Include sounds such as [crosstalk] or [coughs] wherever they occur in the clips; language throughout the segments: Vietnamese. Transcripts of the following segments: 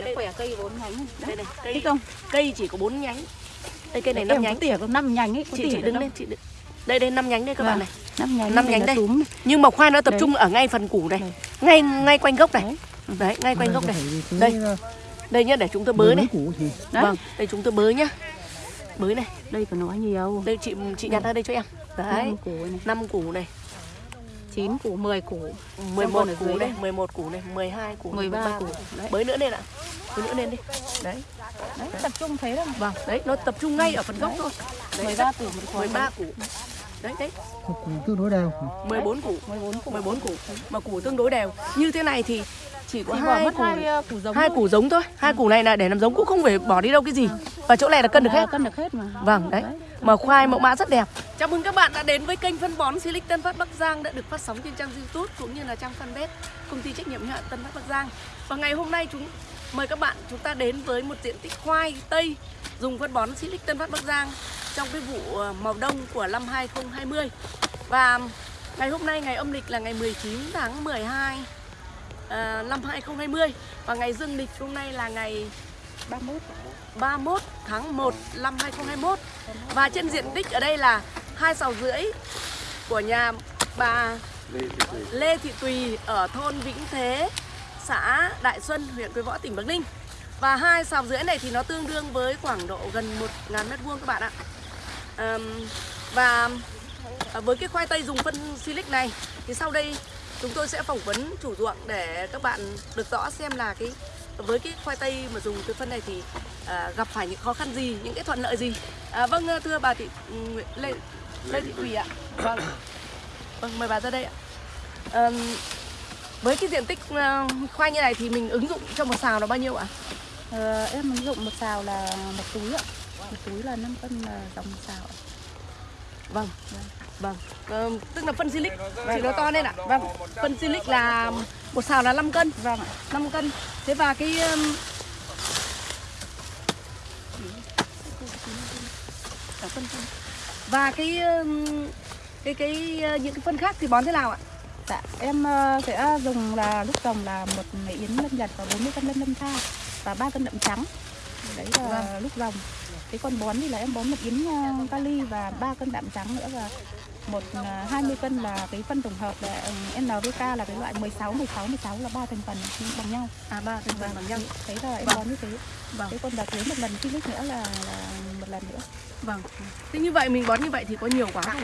đây khỏe cây bốn nhánh. Đây này không? cây chỉ có 4 nhánh. Đây cây này em 5 có nhánh. tỉa có năm nhánh ấy có chị chị đứng lên chị đứng. đây đây 5 nhánh đây các bạn này. năm nhánh năm nhánh đây. túm. Nhưng mà khoai nó tập Đấy. trung ở ngay phần củ này. Ngay ngay quanh gốc này. Đấy. đấy ngay quanh gốc này. Đây, Đây. đây nhá để chúng tôi bới này. Đấy. vâng đây chúng tôi bới nhá. Bới này. Đây còn nói nhiều. Đây chị chị nhặt ra đây cho em. Đấy. năm củ này 5 củ này chín củ. 10 củ 11 con ở củ dưới đây đây. 11 củ này 12 củ 13 củ. đấy. bới nữa lên ạ. Bới nữa lên đi. Đấy. Đấy tập trung thế đó vâng đấy nó tập trung ngay ở phần gốc thôi. Đấy, 13 củ một khoai 13 củ. Đấy đấy. Củ tương đối đều. 14 củ. 14 củ. 14 củ. Mà củ tương đối đều. Như thế này thì chỉ có hai mất củ hai ờ, củ giống hai thôi. củ giống thôi. Hai củ này là để làm giống cũng không phải bỏ đi đâu cái gì. Và chỗ này là cân được hết. cân được hết mà. Vâng đấy. Mà khoai mẫu mã rất đẹp. Chào mừng các bạn đã đến với kênh phân bón Silic Tân Phát Bắc Giang đã được phát sóng trên trang YouTube cũng như là trang fanpage công ty trách nhiệm hữu hạn Tân Phát Bắc Giang. Và ngày hôm nay chúng mời các bạn chúng ta đến với một diện tích khoai tây dùng phân bón Silic Tân Phát Bắc Giang trong cái vụ ờ, màu đông của năm 2020 và ngày hôm nay ngày âm lịch là ngày 19 tháng 12 à, năm 2020 và ngày dương lịch hôm nay là ngày 31 31 tháng 1 năm 2021 và trên diện tích ở đây là hai sào rưỡi của nhà bà Lê Thị Tùy ở thôn Vĩnh Thế, xã Đại Xuân, huyện Quế Võ, tỉnh Bắc Ninh. Và hai sào rưỡi này thì nó tương đương với khoảng độ gần 1.000 mét vuông các bạn ạ. Ờm, và à, với cái khoai tây dùng phân silic này thì sau đây chúng tôi sẽ phỏng vấn chủ ruộng để các bạn được rõ xem là cái với cái khoai tây mà dùng cái phân này thì à, gặp phải những khó khăn gì, những cái thuận lợi gì. À, vâng thưa bà thị Nguyễn- Lê Lê Thị Thùy ạ. Vâng. Vâng mời bà ra đây ạ. Ờm, với cái diện tích à, khoai như này thì mình ứng dụng cho một xào là bao nhiêu ạ? Ờ, em ứng dụng một xào là một túi ạ một túi là 5 cân là dòng một xào ạ. Vâng. Vâng. Ờ, tức là phân silic chỉ nó to lên ạ. Vâng. Phân silic là một xào là 5 cân. vâng ạ 5 cân. Thế và cái phân. và cái cái cái uh, những cái phân khác thì bón thế nào ạ? Dạ, em ờ, sẽ dùng là lúc trồng là một yến lâm nhật và 40 cân lâm lâm tha và 3 cân đậm trắng. Đấy là Vâng. lúc trồng. Cái con bón thì là em bón một yến ờ, kali và 3 cân đạm trắng nữa và một ờ, 20 cân là cái phân tổng hợp là ừ, NPK là cái loại 16 16 16 là ba thành phần bằng nhau. À ba thành phần bằng nhau. Thế là em Vâng. bón như thế. Vâng. Cái con đợt lấy một lần silic nữa là, là một lần nữa. Vâng. Thế như vậy mình bón như vậy thì có nhiều quá không?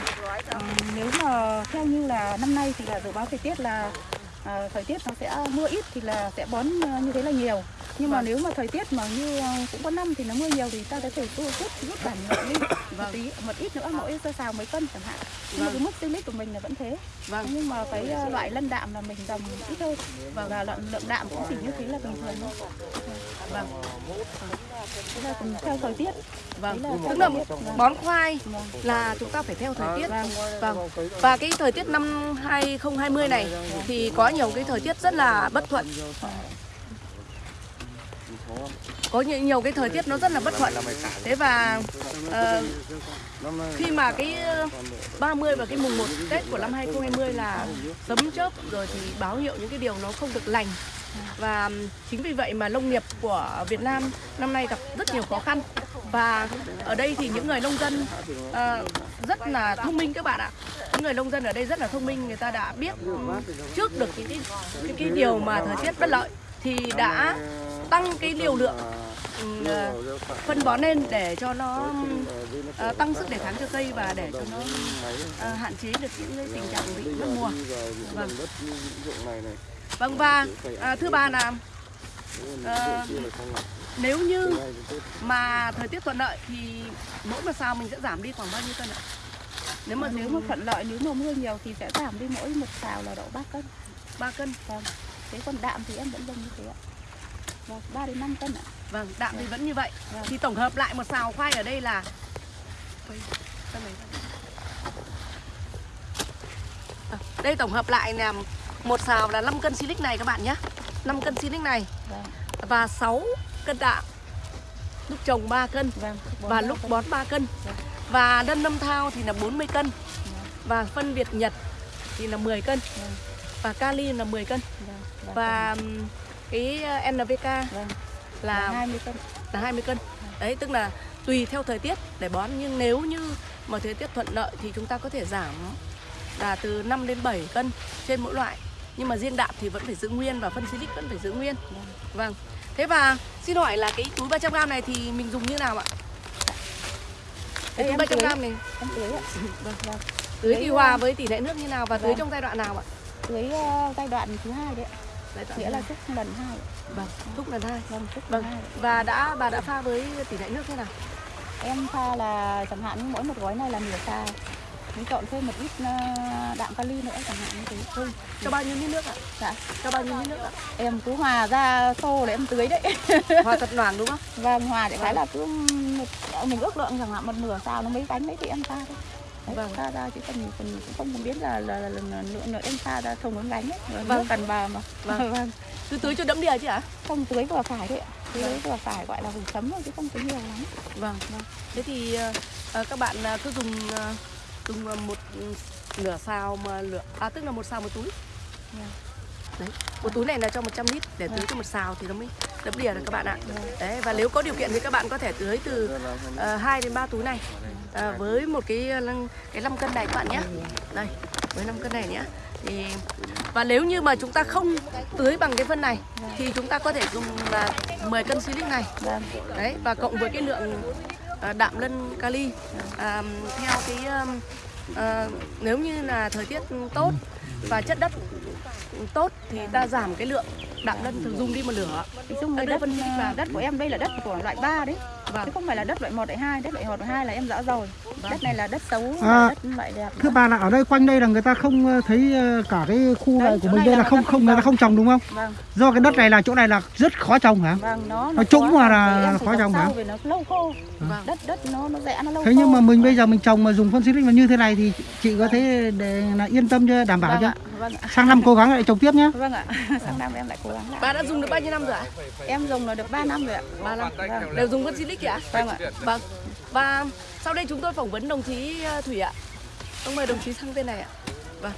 Ờ, nếu mà theo như là năm nay thì là dự báo thời tiết là ờ, thời tiết nó sẽ mưa ít thì là sẽ bón ờ, như thế là nhiều nhưng mà Vâng. nếu mà thời tiết mà như ờ, cũng có năm thì nó mưa nhiều thì ta có thể rút rút rút giảm một Vâng. tí một ít nữa mỗi sơ xào mấy cân chẳng hạn nhưng mà Vâng. cái mức silic của mình là vẫn thế Vâng. nhưng mà cái ờ, loại lân đạm là mình dòng ít hơn và lượng lượng đạm cũng chỉ như thế là bình thường thôi Vâng. thế là theo thời tiết Vâng. Là Tức là. Vâng. bón khoai Vâng. là chúng ta phải theo thời tiết. Vâng. Vâng. Và cái thời tiết năm 2020 này thì có nhiều cái thời tiết rất là bất thuận. Có nhiều, nhiều cái thời tiết nó rất là bất thuận. Thế và uh, khi mà cái ờ, 30 và cái mùng 1 Tết của năm 2020 là sấm chớp rồi thì báo hiệu những cái điều nó không được lành. Và chính vì vậy mà nông nghiệp của Việt Nam năm nay gặp rất nhiều khó khăn. Và ở đây thì những người nông dân uh, rất là thông minh các bạn ạ. Những người nông dân ở đây rất là thông minh, người ta đã biết trước được những cái cái, cái điều mà thời tiết bất lợi thì đã tăng cái liều lượng ờ, phân bón lên để cho nó ờ, tăng sức đề kháng cho cây và để cho nó ờ, hạn chế được những cái tình trạng bị mất mùa. Vâng. Vâng và à, thưa bà là ờ, nếu như mà thời tiết thuận lợi thì mỗi một sao mình sẽ giảm đi khoảng bao nhiêu cân ạ? Nếu mà nếu mà thuận lợi nếu mà mưa nhiều thì sẽ giảm đi mỗi một xào là độ 3 cân 3 cân. Vâng. Thế còn đạm thì em vẫn dùng như thế ạ. Vâng, 3 đến 5 cân ạ. Vâng, đạm thì vẫn như vậy. Vâng. Thì tổng hợp lại một xào khoai ở đây là. À, đây tổng hợp lại là một xào là 5 cân silic này các bạn nhé 5 cân silic này Vâng. và 6 cân đạm lúc trồng 3 cân Vâng. và lúc bón 3 cân Vâng. và đân lâm thao thì là 40 cân Vâng. và phân Việt Nhật thì là 10 cân Vâng. và kali là 10 cân Vâng. và ừm, cái ờ, NPK vâng. là là 20 cân là 20 cân. Đấy tức là tùy theo thời tiết để bón nhưng nếu như mà thời tiết thuận lợi thì chúng ta có thể giảm là từ 5 đến 7 cân trên mỗi loại. Nhưng mà riêng đạm thì vẫn phải giữ nguyên và phân silic vẫn phải giữ nguyên. Vâng. Thế và xin hỏi là cái túi 300g này thì mình dùng như nào ạ? Cái túi em tưới. 300g này em tưới ạ Vâng. vâng. tưới thì Tưới, hòa ờ, với tỷ lệ nước như nào và tưới vâng. trong giai đoạn nào ạ? tưới ờ, giai đoạn thứ hai đấy ạ. Nghĩa là thúc lần hai vâng, thúc lần hai. vâng thúc Vâng. lần hai Và đã bà đã pha với tỷ lệ nước thế nào? em pha là chẳng hạn mỗi một gói này là nửa xào mình chọn thêm một ít ờ, đạm kali nữa chẳng hạn như thế thôi Cho bao nhiêu lít nước ạ? dạ Cho bao nhiêu lít nước ạ? em cứ hòa ra xô để em tưới đấy [laughs] Hòa thật loãng đúng không? vâng hòa để cái là cứ một, mình ước lượng chẳng hạn một nửa xào nó mấy bánh đấy thì em pha thôi Vâng. pha ra chứ còn mình cũng không cần biết là là, là, là, lượng nữa em pha ra thùng bốn bánh ấy Vâng. vâng. cần vào mà Vâng. [laughs] vâng. Cứ tưới cho đẫm đìa chứ ạ? không tưới vừa phải đấy ạ tưới vừa phải gọi là vùng chấm thôi chứ không tưới nhiều lắm Vâng, vâng. Thế thì ờ, các bạn ờ, cứ dùng ờ, dùng một nửa xào mà lửa à tức là một xào một túi. Vâng. Đấy. Một túi này là cho 100 lít để tưới cho một xào thì nó mới đấm đìa được các bạn ạ. Đấy và nếu có điều kiện thì các bạn có thể tưới từ ờ, uh, 2 đến 3 túi này. Ờ, với một cái ờ, lăng- cái 5 cân này các bạn nhé. Đây, với 5 cân này nhé. Thì và nếu như mà chúng ta không tưới bằng cái phân này thì chúng ta có thể dùng là 10 cân silic này đấy và cộng với cái lượng ờ, đạm lân kali à, theo cái um, nếu như là thời tiết tốt và chất đất tốt thì ta giảm cái lượng đạm lân thường dùng đi một nửa Nói chung Đưa đất, tích vào. đất của em đây là đất của loại 3 đấy Vâng. chứ không phải là đất loại 1 loại 2 đất loại 1 loại 2 là em rõ rồi. Đất này là đất xấu À, là đất loại đẹp. Thưa bà là ở đây quanh đây là người ta không ờ, thấy ờ, cả cái khu Đấy, này của mình đây là là không không người ta không trồng đúng không? vâng. Do cái đất này là chỗ này là rất khó trồng hả? vâng nó Nó trũng mà là khó trồng hả? vì nó lâu khô. Vâng. đất đất nó nó rẽ nó lâu Thế khô. nhưng mà mình bây giờ mình trồng mà dùng phân xịt mà như thế này thì chị có thể để là yên tâm chưa? Đảm bảo vâng chưa? ạ vâng ạ. Sang năm cố gắng lại trồng tiếp nhé. vâng ạ. [laughs] Sang năm em lại cố gắng lại. Bà đã dùng được bao nhiêu năm rồi ạ? Em dùng là được 3 năm rồi ạ. Ba năm. Vâng. đều dùng phân silic ạ vâng ạ vâng và sau đây chúng tôi phỏng vấn đồng chí ờ, thủy ạ ông mời đồng chí sang bên này ạ vâng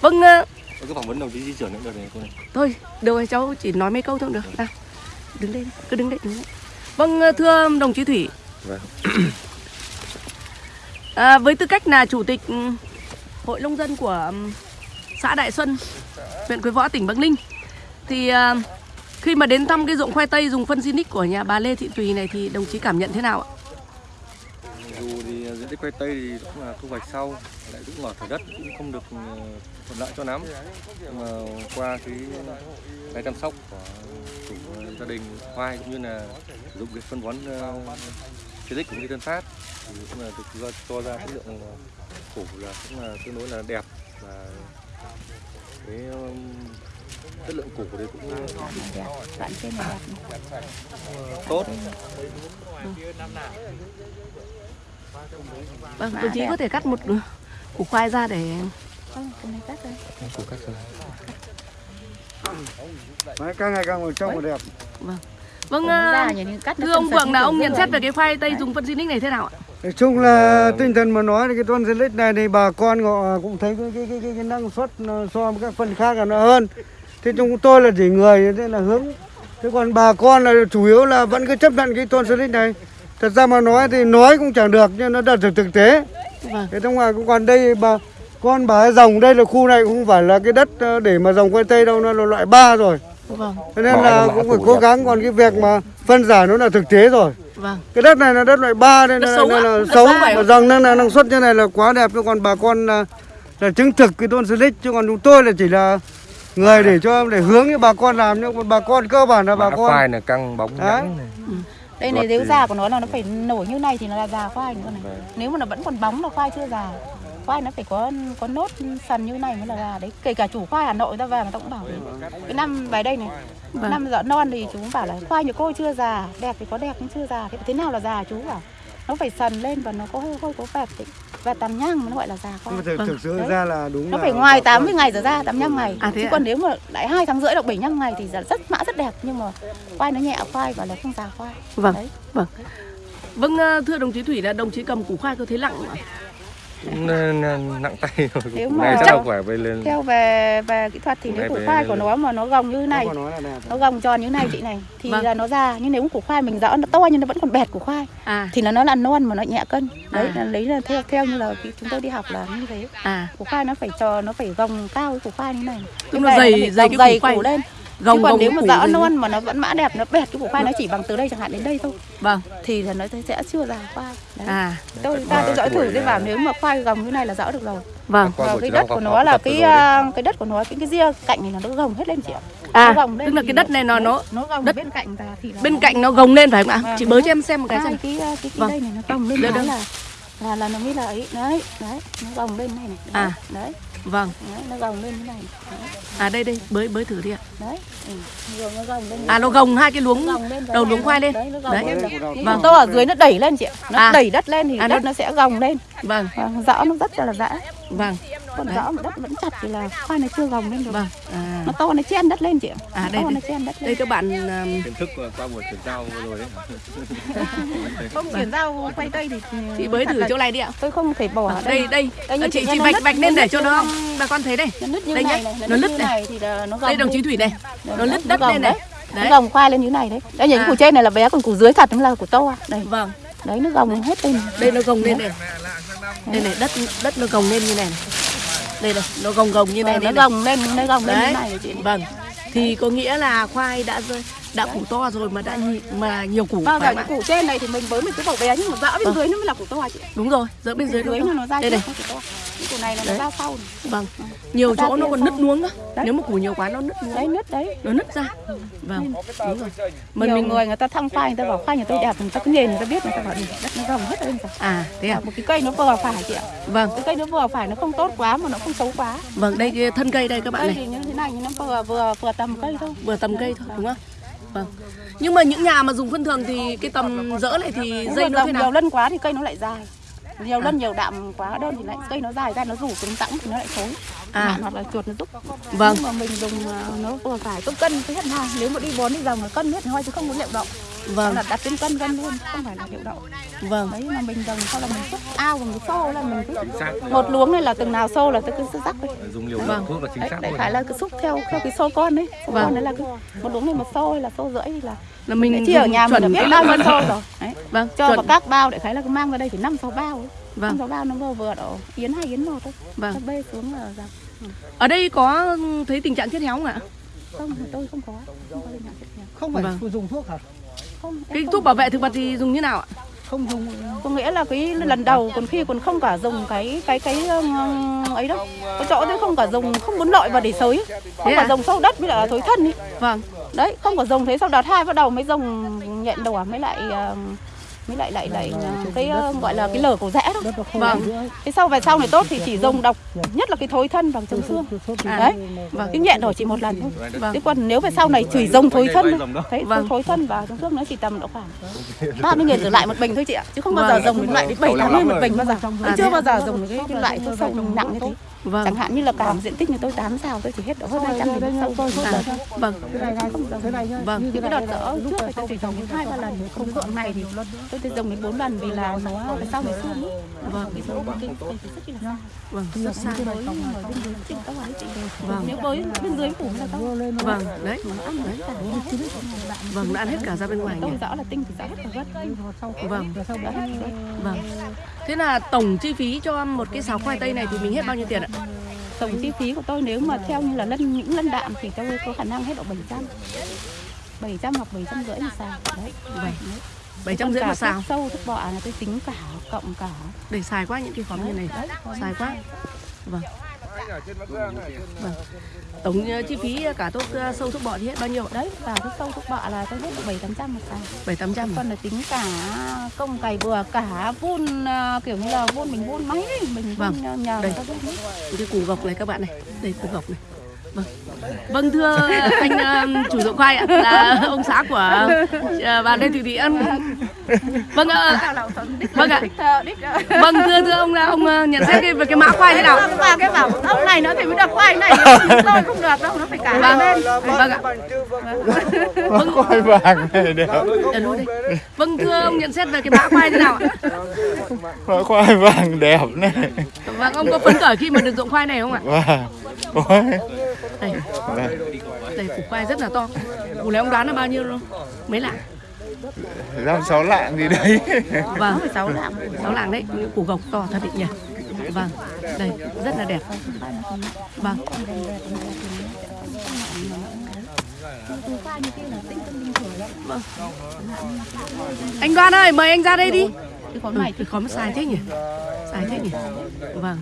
vâng ờ, Có phỏng vấn đồng chí di chuyển nữa được này cô này. Thôi, được rồi cháu chỉ nói mấy câu thôi cũng được. Nào, đứng đây, cứ đứng đây, đứng đây. Vâng, thưa đồng chí Thủy. Vâng. À, với tư cách là chủ tịch ừ, hội nông dân của ừm, xã Đại Xuân, huyện Quế Võ, tỉnh Bắc Ninh, thì à, khi mà đến thăm cái ruộng khoai tây dùng phân Zinix của nhà bà Lê Thị Tùy này thì đồng chí cảm nhận thế nào ạ? Dù thì à, diện tích khoai tây thì cũng là thu hoạch sau, lại cũng mở thửa đất cũng không được à, thuận lợi cho lắm. Nhưng mà qua cái cái chăm sóc của chủ à, gia đình khoai cũng như là sử dụng cái phân bón uh, Silic cũng như tân phát thì cũng là được cho, ra cái lượng củ là cũng là tương đối là đẹp và cái um, chất lượng củ đấy cũng đẹp đoạn trên là đẹp này. tốt. Vâng, đồng chí có thể cắt một ừ, củ khoai ra để vâng cái này cắt đây Củ cắt rồi. Đấy, càng ngày càng một trông một đẹp. Vâng, nó à, thưa ông Vượng là ông nhận xét về cái khoai tây dùng phân Sinic này thế nào ạ? Nói chung là tinh thần mà nói thì cái tuần Silic này thì bà con họ cũng thấy cái, cái, cái, cái, cái năng suất so với các phân khác là nó hơn. Thế chúng tôi là chỉ người thế là hướng. Thế còn bà con là chủ yếu là vẫn cứ chấp nhận cái tuần Silic này. Thật ra mà nói thì nói cũng chẳng được nhưng nó đặt thực thực tế. Vâng. Thế trong ngoài cũng còn đây bà con bà dòng đây là khu này cũng không phải là cái đất ờ, để mà dòng khoai tây đâu nó là loại 3 rồi. Vâng, Thế nên là cũng phải cố gắng còn cái việc mà phân giải nó là thực tế rồi. vâng. cái đất này là đất loại 3 nên là, là đất xấu mà dòng nên là năng suất như này là quá đẹp chứ còn bà con là, là chứng thực cái tôn silic chứ còn chúng tôi là chỉ là người để cho để hướng cho bà con làm nhưng mà bà con cơ bản là bà Mã con. khoai là căng bóng Đấy. nhẵn này. đây Ruột này nếu thì- già của nó là nó phải nổi như này thì nó là già khoai nữa này. Nếu mà nó vẫn còn bóng là khoai chưa già khoai nó phải có có nốt sần như này mới là già. Đấy kể cả chủ khoai hà nội ta về người ta cũng bảo cái năm bài đây này Vâng. năm dọn non thì chú cũng bảo là khoai nhà cô chưa già đẹp thì có đẹp cũng chưa già. Thế, thế nào là già chú bảo nó phải sần lên và nó có hơi hơi có vẹt tí- vẹt tàm nhang nó gọi là già khoai nhưng mà thực, Vâng. thực sự Đấy. ra là đúng nó là phải ngoài bà con- 80 ngày trở ra 85 ngày À, thế chứ ạ? còn nếu mà lại hai tháng rưỡi hoặc 75 ngày thì rất mã rất đẹp nhưng mà khoai nó nhẹ khoai và là không già khoai Vâng. đấy Vâng. Vâng, ờ, thưa đồng chí Thủy là đồng chí cầm củ khoai có thấy lặng không ạ? Nặng tay rồi. Nếu mà chắc- về lên. theo về về kỹ thuật thì nếu củ khoai của nó mà nó gồng như này nó gồng tròn như này chị này thì Vâng. là nó ra. Nhưng nếu củ khoai mình dỡ nó to nhưng nó vẫn còn bẹt củ khoai à. thì là nó là non mà nó nhẹ cân. Đấy À. là lấy là theo theo như là chúng tôi đi học là như thế. À. Củ khoai nó phải trò nó phải gồng cao củ khoai như này. Tức Như nó vậy dày- dày cái củ khoai. củ lên gồng chứ còn gồng nếu mà dỡ non mà nó vẫn mã đẹp nó bẹt cái củ khoai nó chỉ bằng từ đây chẳng hạn đến đây thôi. Vâng. Thì là nó sẽ chưa ra khoai đấy. à. Tôi ta tôi cái thử à, vào nếu mà khoai gồng như này là dỡ được rồi. Vâng. Qua và cái đất của nó là cái à, cái đất của nó cái cái ria cạnh này nó nó gồng hết lên chị ạ. À nó gồng lên tức là cái đất này nó nó nó gồng đất- bên cạnh thì là bên cạnh nó gồng lên phải không ạ? Vâng. chị bới cho em xem một cái xem. cái cái, cái Vâng. đây này nó gồng lên đó là là là nó mới là ấy. Đấy đấy nó gồng lên này này. À. đấy, vâng. Đấy nó gồng lên như này. Đấy, à đây đây bới bới thử đi ạ. Đấy. Ừ. rồi nó gồng lên à nó gồng hai cái luống đầu luống khoai lên. Đấy nó gồng Đấy. lên. Vâng. to ở dưới nó đẩy lên chị ạ. Nó À. đẩy đất lên thì À, đất nó- nó sẽ gồng lên. Vâng. Vâng, rõ nó rất là dã vâng. Còn rõ mà đất vẫn chặt thì là khoai nó chưa gồng lên được. vâng à, nó to nó chen đất lên chị. Ạ À, Nó đây, to đây. nó chen đất đây lên. các bạn um, kiến thức qua qua buổi chuyển giao rồi đấy. [laughs] Không chuyển giao quay tây thì chị bới thật thử chỗ này đi ạ. tôi không thể bỏ ở đây đây Đây, À, như chị chị chị vạch vạch lên để cho nó bà con thấy đây. Nó nứt như Đây này nhá, này nó nứt này. này thì là nó gồng đây đồng chí thủy này nó nứt đất gồng lên này. đấy. nó gồng khoai lên như này đấy. Đây những À. củ trên này là bé còn củ dưới thật nó là củ to à. đây vâng đấy nó gồng hết lên. Đây nó gồng lên này đây này đất đất nó gồng lên như này này. Đây này nó gồng gồng như này Vâng, nó này. gồng lên nó gồng lên như này chị? Vâng. Thì có nghĩa là khoai đã rơi đã củ to rồi mà đã nhị, mà nhiều củ và không những củ trên này thì mình với mình cứ bảo bé nhưng mà dã bên Vâng. dưới nó mới là củ to chị. Đúng rồi giữa bên dưới nó nó ra đây này. những củ này là nó ra sau vâng. Nhiều chỗ nó còn sau. nứt nuống đó Đấy. nếu mà củ nhiều quá nó nứt nuống đấy nứt đấy. Nó nứt ra. Vâng. Đúng rồi. Mà nhiều mình người người ta thăm khoai người ta bảo khoai nhà tôi đẹp người ta cứ nhìn người ta biết người ta bảo "Ừ, đất nó gồng hết lên rồi. À thế à? Một cái cây nó vừa phải chị ạ. Vâng. Cái cây nó vừa phải nó không tốt quá mà nó không xấu quá. Vâng đây thân cây đây các bạn cây này. thì như thế này nó vừa vừa vừa tầm cây thôi. Vừa tầm cây thôi đúng không vâng. Nhưng mà những nhà mà dùng phân thường thì cái tầm rỡ này thì dây nó thế nhiều nào? lân quá thì cây nó lại dài. Nhiều lân nhiều đạm quá đơn thì lại cây nó dài ra nó rủ cứng tẵng thì nó lại xấu À. hoặc là chuột nó rúc Vâng. nhưng mà mình dùng à, nó vừa phải có cân cái hết hàng nếu mà đi bón đi dòng là cân hết thôi chứ không có liệu đậu. Vâng. là đặt trên cân cân luôn không phải là liệu đậu. Vâng. Đấy mà mình dòng sau là mình xúc ao và mình xô là mình cứ xác. một luống này là từng nào xô là tôi cứ rắc đi dùng liều Vâng. thuốc là chính đấy, xác luôn khái là cứ xúc theo theo cái xô con đấy xô Vâng. con đấy là cứ một luống này một xô hay là xô rưỡi thì là là mình chi ở dùng nhà mình đã chuẩn biết bao nhiêu xô rồi. Đấy vâng cho chuẩn. vào các bao để thấy là cứ mang ra đây thì năm sáu bao ấy. Vâng. năm sáu bao nó vừa vừa độ yến hai yến một thôi. Vâng. Bê xuống là dòng ở đây có thấy tình trạng chết héo không ạ? Không tôi không có. Không có tình trạng chết nhiều không phải Vâng. dùng thuốc hả? Không cái không- thuốc bảo vệ thực vật thì dùng như nào ạ? Không dùng. Có nghĩa là cái lần đầu còn khi còn không cả dùng cái cái cái um, ấy đâu. Có chỗ đấy không cả dùng không muốn lội vào để sới. Không Thế cả à? dùng sâu đất với lại thối thân ý. Vâng. Đấy không có dùng thế sau đợt hai bắt đầu mới dùng nhện đỏ mới lại um, mới lại lại lại cái uh, gọi là cái lở cổ rẽ đó. Vâng. cái sau về sau này tốt thì chỉ dùng độc nhất là cái thối thân bằng chống xương. À. đấy. Vâng. cái nhện đỏ chỉ một lần thôi. Vâng. thế còn nếu về sau này chỉ dùng thối thân thôi, đây, thấy Vâng. thối thân và chống xương nó chỉ tầm độ khoảng ba mươi nghìn trở lại một bình thôi chị ạ. Chứ không bao giờ Vâng. dùng loại đến bảy tám mươi một bình bao giờ. Chưa bao giờ dùng cái, cái loại thuốc sâu nặng như thế vâng. Chẳng hạn như là cả một diện tích như tôi tám xào tôi chỉ hết độ hơn hai trăm nghìn thuốc sâu à, vâng. Vâng. những thế cái đợt lúc trước thì tôi chỉ dùng đến hai ba lần không ruộng này thì tôi chỉ dùng đến bốn lần vì là nó phải sau này xương ấy. vâng. Vâng. Rất xa với Vâng. nếu với bên dưới phủ là tao vâng. Đấy. Vâng nó ăn hết cả ra bên ngoài nhỉ rõ là tinh thì rõ hết cả gất vâng. Vâng. thế là tổng chi phí cho một cái sáo khoai tây này thì mình hết bao nhiêu tiền ạ tổng chi phí của tôi nếu mà theo như là lân những lân đạm thì tôi có khả năng hết độ 700 700 hoặc 700 rưỡi một xào đấy vâng bảy trăm rưỡi một xào. sâu thuốc bọ là tôi tính cả cộng cả để xài quá những cái khóm như này. Xài quá. vâng tổng ờ, chi phí cả thuốc ờ, sâu thuốc bọ thì hết bao nhiêu? Đấy cả thuốc sâu thuốc bọ là tôi hết độ 7 800 một xào bảy tám trăm còn là tính cả công cày bừa cả vun à, kiểu như là vun mình vun máy ấy, mình Vâng. vun à, nhờ Đây. người ta vun hết. cái củ gộc này các bạn này. Đây củ gộc này Vâng thưa anh ờ, chủ dụng khoai ạ là ông xã của ờ, bà Lê Thị Thị Ân. Vâng ạ. Vâng ạ. Vâng thưa thưa ông là ông ờ, nhận xét cái- về cái mã khoai thế nào? và cái bảo ông này nó thì mới được khoai này tôi không được đâu nó phải cả Vâng, hai bên vâng ạ. Vâng, khoai vàng này đẹp ờ, luôn đi. Vâng thưa ông nhận xét về cái mã khoai thế nào ạ? khoai vàng đẹp này Vâng ông có phấn khởi khi mà được dụng khoai này không ạ? và ôi Đây, đây củ khoai rất là to. Củ này ông đoán là bao nhiêu luôn? Mấy lạng? năm sáu lạng gì đấy Vâng, 6 lạng, 6 lạng đấy, củ gộc to thật đấy nhỉ. Vâng, đây rất là đẹp. Vâng. Vâng. Anh Đoan ơi, mời anh ra đây đi. cái Ừ, này cái khóm xài thế nhỉ? Xài thế nhỉ? Vâng.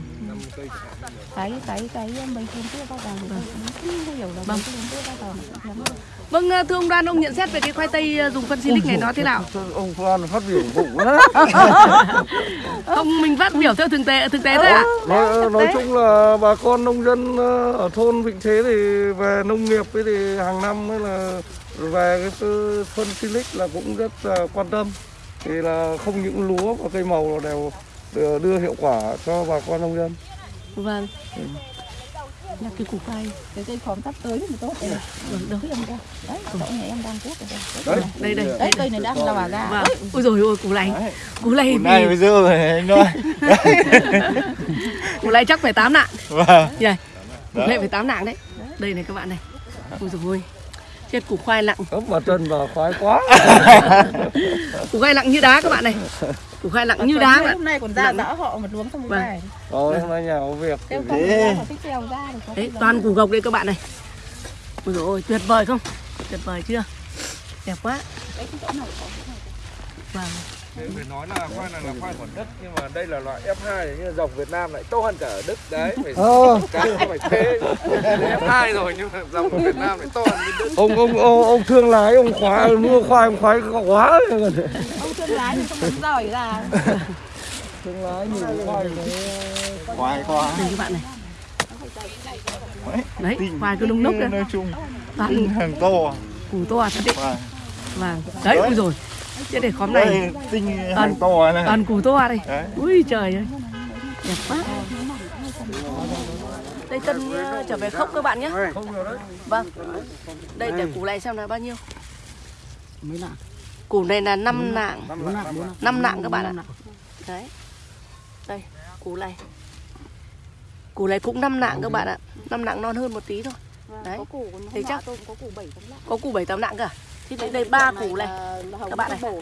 Cái cái cái mấy con kia bao giờ Vâng. Vâng, thưa ông Đoan, ông nhận xét về cái khoai tây ờ, dùng phân silic này nó thế nào? ông Phan phát biểu lắm [laughs] Không, mình phát biểu theo thực tế thực tế thôi ạ. nói, nói chung là bà con nông dân ờ, ở thôn Vĩnh Thế thì về nông nghiệp ấy thì hàng năm ấy là về cái phân- silic là cũng rất là quan tâm thì là không những lúa và cây màu đều đưa hiệu quả cho bà con nông dân Vâng. Là cái củ khoai. cái cây khóm sắp tới thì tốt đấy Vâng, đâu? đấy em ra đấy chỗ này em đang cuốc rồi đấy Đây đây. đấy cây này đang lò ra Vâng. Ôi rồi ôi củ này. Củ này nay thì bây giờ anh nói củ này chắc phải 8 nặng. và Đây. Củ này phải 8 nặng đấy. Đây này các bạn này. Ôi rồi ôi. Chết củ khoai nặng. ấp vào chân vào khoái quá Củ khoai nặng như đá các bạn này. Củ khoai nặng như đá bạn. hôm nay còn ra rõ họ một luống trong Vâng. này rồi hôm nay nhà có việc Kêu không có Đấy, toàn củ gộc đây các bạn này. Ôi rồi ôi, tuyệt vời không? Tuyệt vời chưa? Đẹp quá. Vâng. Phải nói là khoai này là khoai của Đức nhưng mà đây là loại F2 [laughs] [laughs] nhưng mà dòng Việt Nam lại tốt hơn cả ở Đức đấy phải Ờ. cá phải thế F2 rồi nhưng mà dòng của Việt Nam lại tốt hơn bên Đức ông ông ông, ông thương lái ông khoái mua khoai ông khoái quá ông thương lái thì không giỏi ra [laughs] thương lái nhìn khoai khoai quá Đây các bạn này. Đấy, khoai cứ núc nói đấy. chung Toàn tinh hàng to củ to thật đấy. và Vâng. Đấy, ui rồi. Chết để khóm này. tinh hàng to này Toàn củ to đây. đấy Ui trời ơi. Đẹp quá. Đây Tân ờ, trở về khốc các bạn nhé. Vâng. Đây để củ này xem là bao nhiêu. mấy lạng Củ này là 5 nạng. bốn lạng bốn lạng 5 nạng các bạn ạ. Đấy. Đây, củ này. Củ này cũng 5 nạng các bạn ạ. 5 nạng non hơn một tí thôi. Đấy. có củ còn Thế hôm chắc- nọ tôi cũng có củ bảy tấm lạng Có củ 7 8 nạng cả. Thì đây đây ba củ này, các bạn này.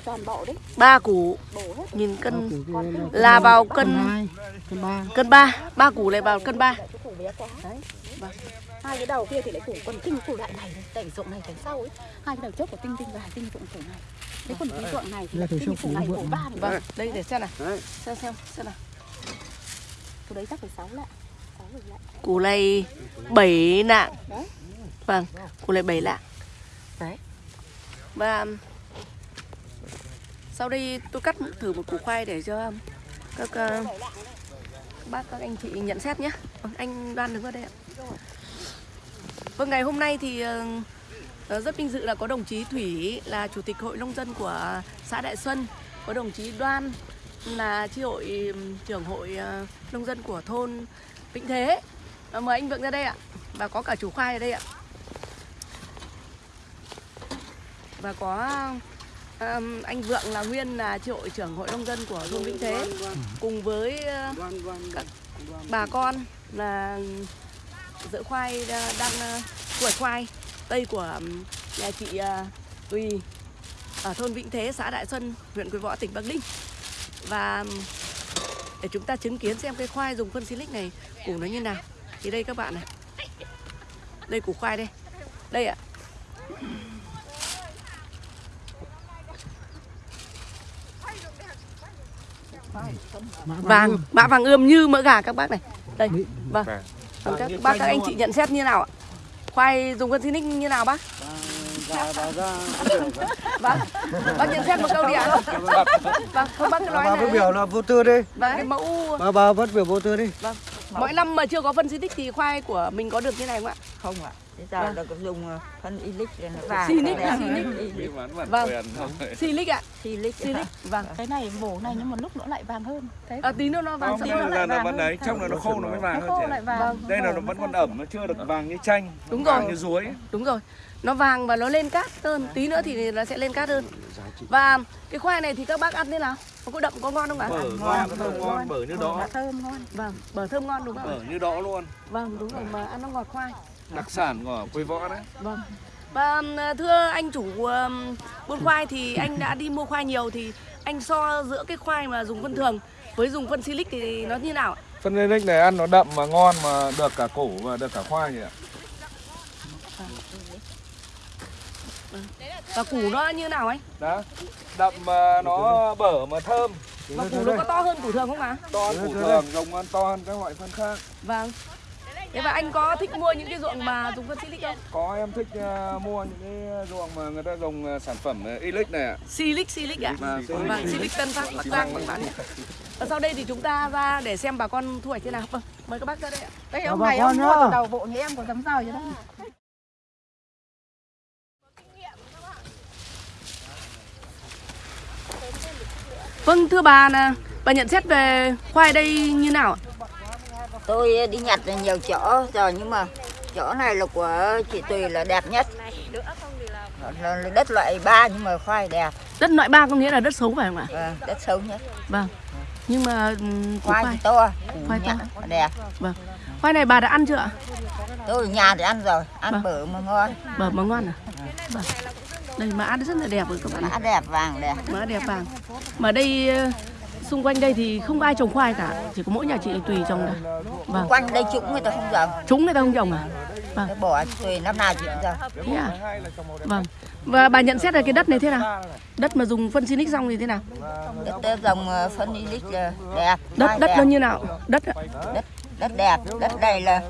ba củ bổ hết nghìn cân là vào cân cân ba cân 3, ba củ này vào cân 3. cái củ bé quá Đấy. Vâng. hai cái đầu kia thì lại củ còn tinh củ đại này đẩy ruộng này đẩy sau ấy hai cái đầu trước của tinh tinh và tinh ruộng củ này cái còn cái ruộng này thì là tinh củ này củ này. ba này Vâng, đây để xem nào. Xem xem xem nào. củ đấy chắc phải sáu lạng sáu bảy lạng Củ này 7 nạng. Đấy. Vâng, củ này 7 lạng. Đấy. Và sau đây tôi cắt thử một củ khoai để cho các ờ, các bác các anh chị nhận xét nhé. Vâng, anh Đoan đứng ở đây ạ. Vâng, ngày hôm nay thì ờ, rất vinh dự là có đồng chí Thủy là chủ tịch hội nông dân của xã Đại Xuân, có đồng chí Đoan là chi hội trưởng hội ờ, nông dân của thôn Vĩnh Thế. Mời anh Vượng ra đây ạ. Và có cả chủ khoai ở đây ạ. Và có ừm, anh Vượng là nguyên là hội trưởng hội nông dân của thôn Vĩnh Thế cùng với ờ, các bà con là dỡ khoai đang hoạch khoai đây của nhà chị ờ, Tùy ở thôn Vĩnh Thế, xã Đại Xuân, huyện Quế Võ, tỉnh Bắc Ninh. Và để chúng ta chứng kiến xem cái khoai dùng phân silic này củ nó như nào. Thì đây các bạn này. Đây củ khoai đây. Đây ạ. Vàng, mã vàng ươm như mỡ gà các bác này. Đây. Vâng. Vâng, các bác các anh chị nhận xét như nào ạ? Khoai dùng phân silic như nào bác? [laughs] Vâng. Bác nhận xét một câu đi ạ. Vâng, không bác cứ nói bà này. phát biểu là vô tư đi Vâng, cái mẫu bà bà phát biểu vô tư đi Vâng. Mỗi năm mà chưa có phân Silic thì khoai của mình có được như này không ạ? không ạ bây giờ Vâng. là có dùng ờ, phân ilic rồi nó vàng Silic đẹp. à? Silic. Ilic. Vâng. Silic ạ. Silic Silic. Vâng. cái này bổ này nhưng một lúc nó lại vàng hơn thế À, tí nữa nó vàng hơn. là nó vàng vẫn đấy, trong là nó khô nó mới vàng nó hơn khô lại vàng Vâng. Đây là nó vẫn còn ẩm, nó chưa được vàng như chanh Đúng rồi. như ruối Đúng rồi. Nó vàng và nó lên cát hơn. Tí nữa thì nó sẽ lên cát hơn. Và cái khoai này thì các bác ăn thế nào? Nó có đậm có ngon không ạ? Bở ngon, bở ngon, bở như đó Nó thơm ngon Vâng, bở thơm ngon đúng không? Bở như đó luôn Vâng, đúng rồi mà ăn nó ngọt khoai. Đặc sản của quê võ đấy Vâng. Và thưa anh chủ buôn khoai thì anh đã đi mua khoai nhiều thì anh so giữa cái khoai mà dùng phân thường với dùng phân silic thì nó như nào ạ? Phân Linic này ăn nó đậm mà ngon mà được cả củ và được cả khoai nhỉ ạ Và củ nó như nào anh? Đó, đậm mà nó bở mà thơm Và củ nó có to hơn củ thường không ạ? To hơn củ thường, rồng ăn to hơn các loại phân khác Vâng. Thế và anh có thích mua những cái ruộng mà dùng phân silic không? Có em thích ờ, mua những cái ruộng mà người ta dùng ờ, sản phẩm uh, Ilic này ạ Silic, silic ạ. Vâng, Silic. Tân Phát, Bắc Giang, Bắc Bán. Và sau đây thì chúng ta ra để xem bà con thu hoạch thế nào. Vâng, mời các bác ra đây ạ. đây ông này ông mua từ đầu bộ như em có dám rào vậy đó Vâng, thưa bà là bà nhận xét về khoai đây như nào ạ? Tôi đi nhặt nhiều chỗ rồi nhưng mà chỗ này là của chị tùy là đẹp nhất là, đất loại ba nhưng mà khoai đẹp Đất loại ba có nghĩa là đất xấu phải không ạ? vâng, đất sâu nhất Vâng. Nhưng mà củ khoai khoai, to Khoai to. đẹp vâng. Khoai này bà đã ăn chưa ạ? tôi ở nhà thì ăn rồi ăn Vâng. bở mà ngon Bờ mà ngon à? Vâng. Đây mà ăn rất là đẹp rồi các bạn. mã đẹp vàng đẹp Mã đẹp vàng. Mà đây ờ, xung quanh đây thì không ai trồng khoai cả, chỉ có mỗi nhà chị tùy trồng thôi. Vâng. quanh đây chúng người ta không trồng Chúng người ta không trồng à? Vâng. Cái bỏ tùy năm nào chị cũng trồng Thế à? Vâng. Và bà nhận xét là cái đất này thế nào? Đất mà dùng phân Sinic xong thì thế nào? đất ờ, dòng ờ, phân ilic là đẹp Đất đất đẹp. nó như nào? Đất ạ. đất đất đẹp đất này là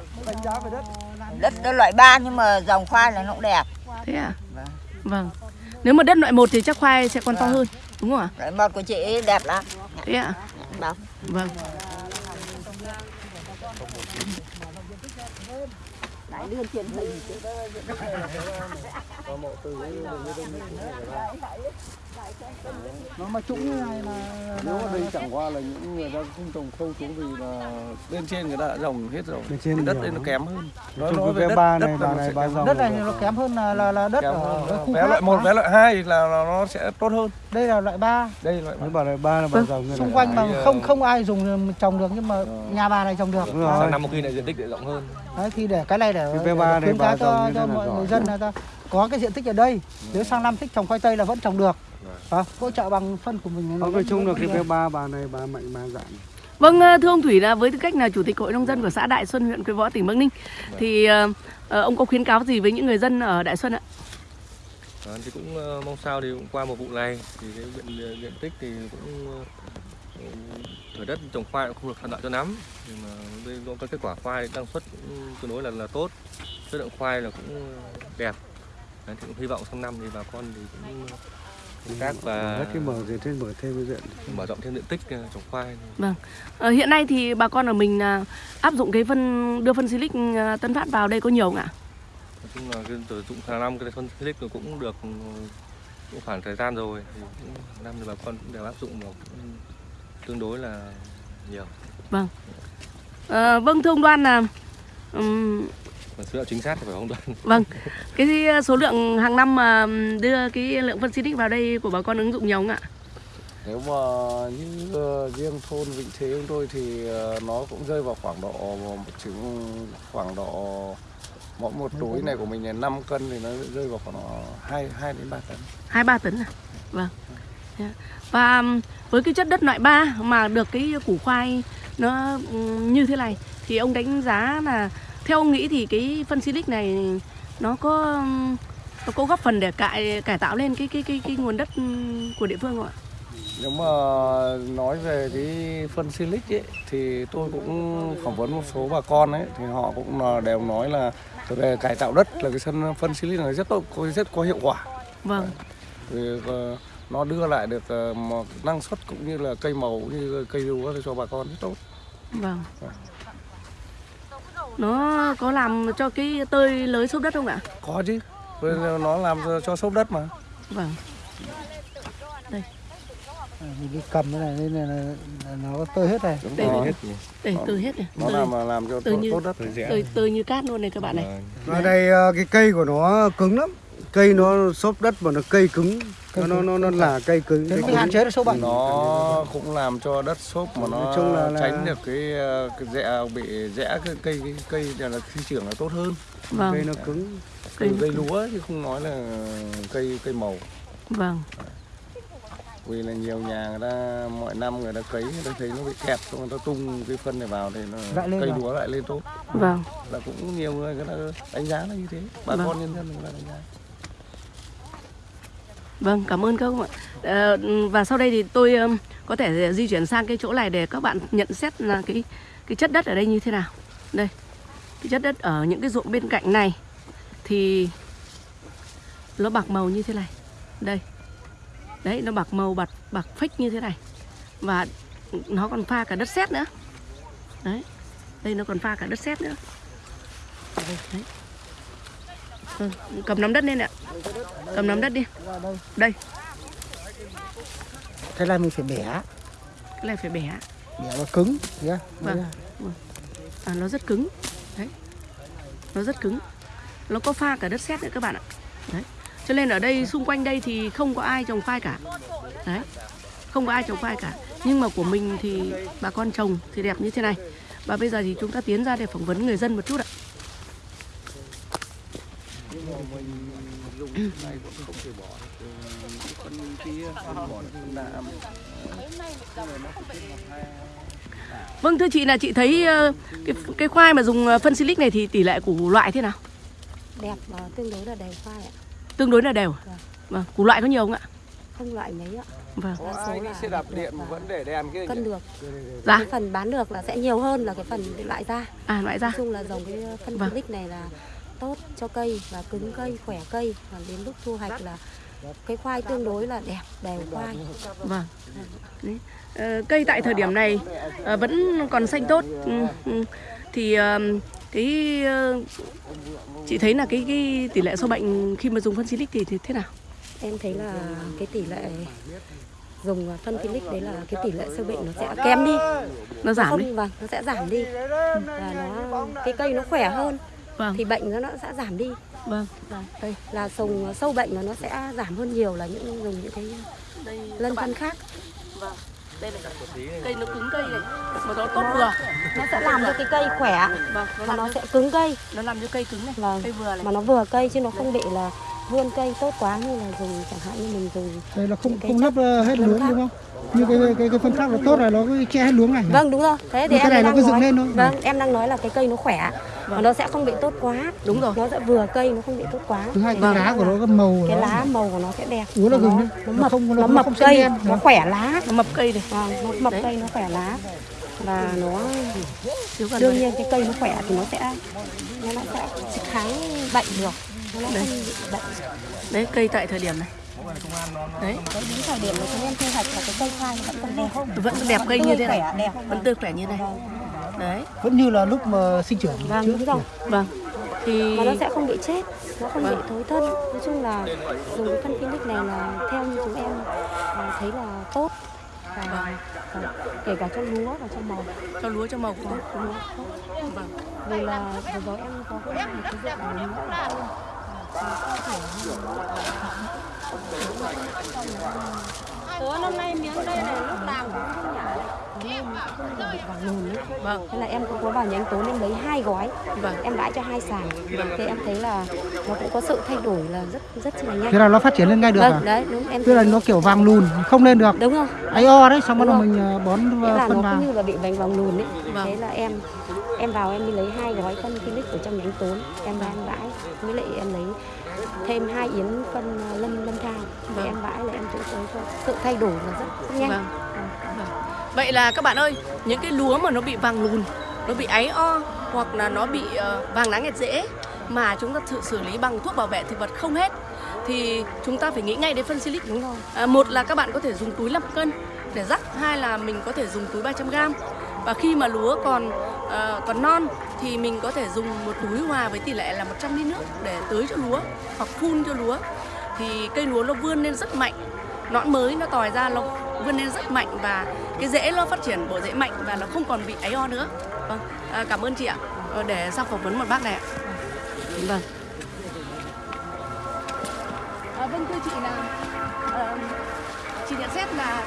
đất, đất loại ba nhưng mà dòng khoai là nó cũng đẹp Thế à? Vâng. Vâng. Nếu mà đất loại một thì chắc khoai sẽ còn to hơn, đúng không ạ? loại một của chị đẹp lắm Thế ạ? bảo Vâng. truyền hình chứ. Nó mà trũng như này là Nếu mà đây chẳng qua là những người ta không trồng sâu xuống vì là bên trên người ta đã trồng hết rồi. Bên trên đất đây nó kém hơn. Nói, nói cái về đất, ba đất này, nó này, kém dòng hơn. đất này nó kém hơn là là, là đất ở Vé loại một, vé loại hai là là nó sẽ tốt hơn. đây là loại ba. Đây loại Mấy bà này ba là bà dòng như xung quanh mà không ờ, không ai dùng trồng được nhưng mà nhà bà này trồng được. Sang năm một kỳ này diện tích lại rộng hơn. đấy thì để cái này để, Cái để V3 này khuyến cáo cho, cho mọi người dân là ta có cái diện tích ở đây. Nếu sang năm thích trồng khoai tây là vẫn trồng được à, hỗ trợ bằng phân của mình Nói vẫn- chung là vẫn cái được. V3 bà này bà mạnh bà dạn. Vâng, ờ, thưa ông Thủy là với tư cách là chủ tịch hội nông dân của xã Đại Xuân, huyện Quế Võ, tỉnh Bắc Ninh, thì ờ, ờ, ông có khuyến cáo gì với những người dân ở Đại Xuân ạ? Đó, thì cũng ờ, mong sao thì cũng qua một vụ này thì cái diện, diện tích thì cũng ờ, thửa đất trồng khoai cũng không được thuận lợi cho lắm nhưng mà đây có cái kết quả khoai năng suất cũng tương đối là là tốt chất lượng khoai là cũng đẹp Đấy, thì cũng hy vọng sang năm thì bà con thì cũng canh tác và cái mở gì thêm mở thêm cái diện. mở rộng thêm diện tích ờ, trồng khoai. Ờ, hiện nay thì bà con ở mình là áp dụng cái phân đưa phân silic ờ, Tân Phát vào đây có nhiều không ạ? nói chung là cái sử dụng hàng năm cái phân silic nó cũng được ừ, cũng khoảng thời gian rồi. Thì cũng, năm thì bà con cũng đều áp dụng cũng tương đối là nhiều. Ờ, vâng thưa ông Đoan là ừm, và số liệu chính xác thì phải không đoán vâng cái số lượng hàng năm mà đưa cái lượng phân silic vào đây của bà con ứng dụng nhiều không ạ? Nếu mà như ờ, riêng thôn Vịnh Thế chúng tôi thì ờ, nó cũng rơi vào khoảng độ một chừng khoảng độ mỗi một túi này của mình là 5 cân thì nó rơi vào khoảng 2 2 đến 3 tấn. hai ba tấn à? Vâng. Dạ. Và với cái chất đất loại 3 mà được cái củ khoai nó như thế này thì ông đánh giá là theo ông nghĩ thì cái phân silic này nó có nó có góp phần để cải cải tạo lên cái cái cái cái nguồn đất của địa phương không ạ? Nếu mà nói về cái phân silic ấy thì tôi cũng phỏng vấn một số bà con ấy thì họ cũng đều nói là về cải tạo đất là cái phân phân silic này rất tốt rất có hiệu quả. Vâng. Vì ờ, nó đưa lại được ờ, một năng suất cũng như là cây màu cũng như cây lúa cho bà con rất tốt. Vâng. Nó có làm cho cái tơi lới xốp đất không ạ? có chứ nó làm cho, cho xốp đất mà Vâng. À, mình đi cầm cái này nên là, nó tơi hết này đúng Đây rồi Đây tơi hết này. nó Tơi, làm làm cho tự tốt, như- tốt đất Tơi tơi, tơi như cát luôn này các bạn này. Vâng. Ở đây ờ, cái cây của nó cứng lắm. Cây nó xốp đất mà nó cây cứng. Nó nó nó, nó là cây cứng. thế Cây mới cứng. hạn chế được sâu bệnh nó cũng làm cho đất xốp mà nó chung là- là- tránh được cái, ờ, cái rẽ bị rẽ cái cây cái cây là, sinh trưởng là tốt hơn Cây Vâng. nó cứng. Cây cây, nó cây lúa chứ không nói là cây cây màu Vâng. vì là nhiều nhà người ta mọi năm người ta cấy người ta thấy nó bị kẹp xong người ta tung cái phân này vào thì nó cây lúa lại lên tốt Vâng. là cũng nhiều người người ta đánh giá là như thế bà Vâng. con nhân dân người ta đánh giá Vâng, cảm ơn các ông ạ. Ờ, và sau đây thì tôi có thể di chuyển sang cái chỗ này để các bạn nhận xét là cái cái chất đất ở đây như thế nào. Đây. Cái chất đất ở những cái ruộng bên cạnh này thì nó bạc màu như thế này. Đây. Đấy, nó bạc màu bạc bạc phách như thế này. Và nó còn pha cả đất sét nữa. Đấy. Đây nó còn pha cả đất sét nữa. Đấy. Ừ, cầm nắm đất lên ạ. Cầm nắm đất đi. Đây, cái này mình phải bẻ cái này phải bẻ. bẻ nó cứng nhá Vâng. À, nó rất cứng. Đấy. Nó rất cứng. Nó có pha cả đất sét nữa các bạn ạ. Đấy. Cho nên ở đây xung quanh đây thì không có ai trồng khoai cả. Đấy. Không có ai trồng khoai cả. Nhưng mà của mình thì bà con trồng thì đẹp như thế này. Và bây giờ thì chúng ta tiến ra để phỏng vấn người dân một chút ạ. Vâng thưa chị là chị thấy ờ, cái cái khoai mà dùng ờ, phân silic này thì tỷ lệ củ loại thế nào? đẹp và tương đối là đều khoai ạ Tương đối là đều. Vâng, củ loại có nhiều không ạ? không loại mấy ạ Vâng. đa số là xe đạp được điện mà và vẫn để đèn kia cân được Dạ. cái phần bán được là sẽ nhiều hơn là cái phần loại ra À loại ra. nói chung là dòng cái phân Vâng. silic này là tốt cho cây và cứng cây khỏe cây và đến lúc thu hoạch là cái khoai tương đối là đẹp đều khoai Vâng. Đấy. Ờ, cây tại thời điểm này ờ, vẫn còn xanh tốt. Ừ, ừ. Thì ờ, cái chị thấy là cái cái tỷ lệ sâu bệnh khi mà dùng phân silic thì, thì thế nào? em thấy là cái tỷ lệ dùng phân silic đấy là cái tỷ lệ sâu bệnh nó sẽ kém đi Nó giảm không, đi. vâng nó sẽ giảm đi và nó cái cây nó khỏe hơn Vâng. thì bệnh nó sẽ giảm đi Vâng. Vâng, đây là sùng sâu bệnh là nó sẽ giảm hơn nhiều là những dùng những cái Đây lân phân khác Vâng. Đây này. Cây nó cứng cây này. Mà nó tốt vừa. nó sẽ làm cho cái cây khỏe Vâng, nó và làm nó cho, sẽ cứng cây nó làm cho cây cứng này. vâng Cây vừa này. mà nó vừa cây chứ nó không bị là vươn cây tốt quá như là dùng chẳng hạn như mình dùng đây là không không lấp ờ, hết lân luống khác. đúng không như cái cái cái phân khác là tốt là nó che hết luống này vâng đúng rồi thế thì cái em này nó đang cứ dựng nói lên thôi. vâng em đang nói là cái cây nó khỏe và nó sẽ không bị tốt quá Đúng rồi. nó sẽ vừa cây nó không bị tốt quá thứ hai cái Vâng. lá của nó cái màu cái lá màu của nó sẽ đẹp Úa nó nó, đấy. nó mập không- nó- nó mập cây đen. nó khỏe lá Nó mập cây này. vâng nó mập Đấy. cây nó khỏe lá và nó đương nhiên cái cây nó khỏe thì nó sẽ nó sẽ kháng bệnh được nó lại Đây. không bị bệnh Đấy cây tại thời điểm này. Đấy, cái đúng thời điểm mà chúng em thu hoạch là cái cây khoai nó vẫn còn đẹp vẫn đẹp cây như thế này. đẹp Vẫn tươi khỏe như này. Đấy. vẫn như là lúc mà sinh trưởng vâng trước đúng rồi Vâng. Thì mà nó sẽ không bị chết nó không Vâng. bị thối thân nói chung là dùng cái phân Phoenix này là theo như chúng em à, thấy là tốt và, và kể cả cho lúa và cho màu cho lúa cho màu cũng tốt. lúa tốt Vâng. vì là vừa rồi em có cái một cái ruộng lúa của tôi Tớ năm nay miếng đây này lúc nào cũng không nhả Nên vàng. Vâng. Thế là em cũng có vào nhánh tố em lấy hai gói. Vâng. Em bãi cho hai sàn. Thì em thấy là nó cũng có sự thay đổi là rất rất là nhanh. Thế là nó phát triển lên ngay được à? Vâng, đấy, đúng em tức là nó kiểu vàng lùn không lên được. Đúng không? ấy o đấy xong bắt đầu mình ờ, bón Thế là phân nó vào? cũng như là bị vành vàng lùn ấy. Vâng. Thế là em em vào em đi lấy hai gói phân Philips ở trong nhánh tốn Em ra em bãi Với lại em lấy thêm hai yến phân ờ, lâm lâm thao. Vâng. em bãi là em cũng thấy có sự thay đổi là rất, rất nhanh. Vâng. Vậy là các bạn ơi, những cái lúa mà nó bị vàng lùn, nó bị áy o hoặc là nó bị ờ, vàng lá nghẹt rễ mà chúng ta thử xử lý bằng thuốc bảo vệ thực vật không hết thì chúng ta phải nghĩ ngay đến phân silic. Đúng rồi. À, một là các bạn có thể dùng túi 5 cân để rắc hai là mình có thể dùng túi 300 gram. Và khi mà lúa còn ờ, còn non thì mình có thể dùng một túi hòa với tỷ lệ là 100 lít nước để tưới cho lúa hoặc phun cho lúa. Thì cây lúa nó vươn lên rất mạnh nõn mới nó tòi ra nó vươn lên rất mạnh và cái rễ nó phát triển bộ rễ mạnh và nó không còn bị áy o nữa. Vâng à, cảm ơn chị ạ. Ờ, để sau phỏng vấn một bác này ạ. Vâng. À, vâng thưa chị là ờ, chị nhận xét là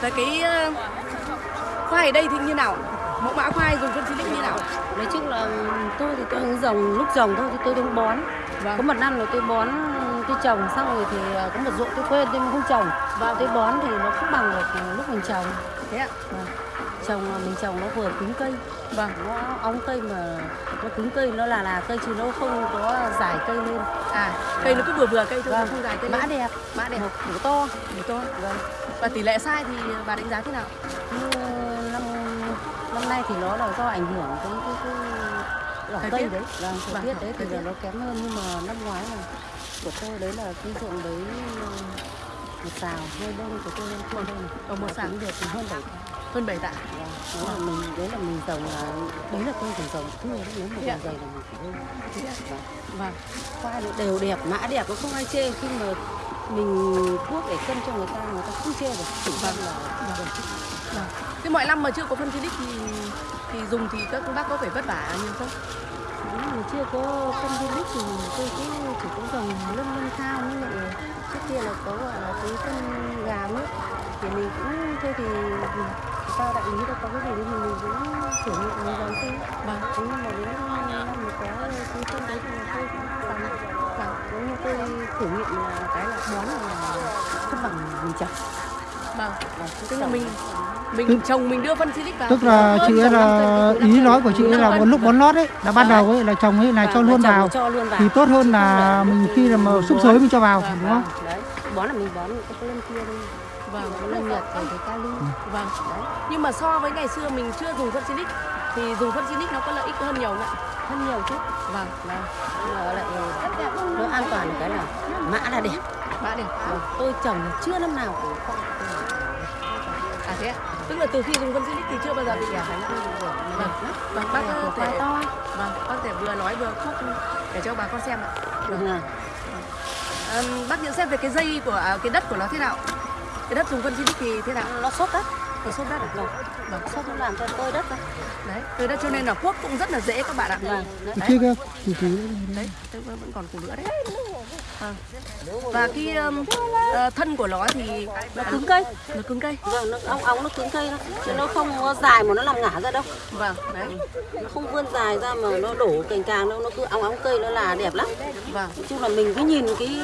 về cái khoai ở đây thì như nào? Mẫu mã khoai dùng phân xịt như nào? Nói chung là tôi thì tôi hướng dòng lúc dòng thôi thì tôi đứng bón. Vâng. có một năm là tôi bón tôi trồng xong rồi thì à, có một ruộng tôi quên tôi không trồng. Và tôi bón thì nó không bằng được lúc mình trồng. Thế ạ? Vâng. trồng là mình trồng nó vừa cứng cây. Vâng. Nó óng cây mà nó cứng cây nó là là cây chứ nó không có dài cây lên. À cây nó cứ vừa vừa cây thôi Vâng. không dài cây mã lên. đẹp. Mã đẹp. Củ to. Đủ to. Vâng. Và tỷ lệ sai thì bà đánh giá thế nào? Như năm năm nay thì nó là do ảnh hưởng cái cái cái đỏ Thời cây đấy. Vâng thời Vâng, tiết đấy thì thời là tiết. nó kém hơn nhưng mà năm ngoái là của tôi đấy là cái ruộng đấy ờ, một xào hơi đông của tôi lên kia đây. Này Ở một xào. được hơn bảy tạ. Hơn 7 tạ. Vâng, đó là mình đấy là mình trồng là đấy là tôi trồng trồng thưa đấy nếu mà trồng dày là mình phải hơn Thế ạ? Vâng. vâng. Khoai đều đẹp mã đẹp nó không ai chê khi mà mình thuốc để cân cho người ta người ta không chê được. Chỉ vâng. là vâng. Thế mọi năm mà chưa có phân xịt thì thì dùng thì các bác có phải vất vả nhiều không Nếu mà chưa có phân viên lít thì tôi cũng chỉ có dòng lân lân thao nhưng mà trước kia là có gọi là cái phân gà nước. Thì mình cũng thôi thì sao đại lý đâu có cái gì thì mình, mình cũng thử nghiệm mình dòng xem vâng. Thế nhưng mà đến năm mà có cái phân đấy thì tôi cũng dòng vâng nếu như tôi thử nghiệm là cái là bón là không bằng mình trồng vâng. Vâng, tức là mình mình trồng mình đưa phân xịt vào tức là chị ấy là ý nói của chị ấy là một lúc bón lót ấy là ban đầu ấy là trồng ấy là cho Vâng, luôn trồng vào. cho luôn vào. Thì tốt hơn là mình khi là mà xúc xới mình cho vào Vâng, đúng không? đấy bón là mình bón cái lên kia thôi. Vâng nó lên nhật rồi cái kali vâng. Nhưng mà so với ngày xưa mình chưa dùng phân xịt thì dùng phân xịt nó có lợi ích hơn nhiều không ạ? Hơn nhiều chứ. Vâng vâng. Lại nó an toàn cái là mã là đẹp. Mã đẹp. Vâng, tôi trồng chưa năm nào cũng thế ạ? Tức là từ khi dùng phân xịt thì chưa bao giờ bị ghẻ phải vâng. Vâng. Bác có thể to. Vâng bác thể vừa nói vừa khóc để cho bà con xem ạ. Vâng. À, bác nhận xét về cái dây của à, cái đất của nó thế nào? Cái đất dùng phân xịt thì thế nào? Nó sốt đất. Nó sốt đất à? vâng. Vâng. Sốt nó làm cho tôi đất đấy từ đất cho nên là cuốc cũng rất là dễ các bạn ạ. Vâng. Đấy. đấy tôi vẫn vẫn còn củ nữa đấy Vâng. và cái um, ờ, thân của nó thì nó cứng cây. Nó cứng cây. Vâng nó óng óng nó cứng cây đó. Chứ nó không dài mà nó làm ngả ra đâu. Vâng đấy. Nó không vươn dài ra mà nó đổ cành càng đâu nó cứ óng óng cây nó là đẹp lắm. Vâng. Nói chung là mình cứ nhìn cái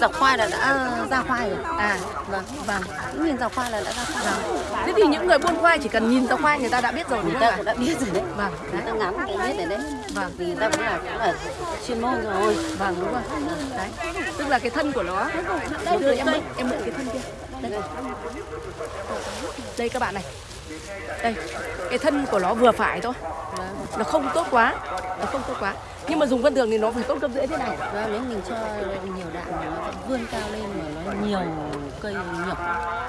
dọc khoai là đã ra khoai rồi. À vâng vâng. Cứ nhìn dọc khoai là đã ra khoai rồi. Thế thì những người buôn khoai chỉ cần nhìn ra khoai người ta đã biết rồi người ta cũng đã biết rồi đấy. Vâng người ta ngắm người ta biết rồi đấy Vâng. vì người ta cũng là cũng là chuyên môn rồi. Vâng đúng rồi đấy. Tức là cái thân của nó. Đây đưa em mượn em mượn cái thân kia. Đây. Đây các bạn này. Đây cái thân của nó vừa phải thôi. Nó không tốt quá. Nó không tốt quá. Nhưng mà dùng phân thường thì nó phải tốt cấp rễ thế này. Và nếu mình cho nhiều thì nó vươn cao lên mà nó nhiều cây nhỏ.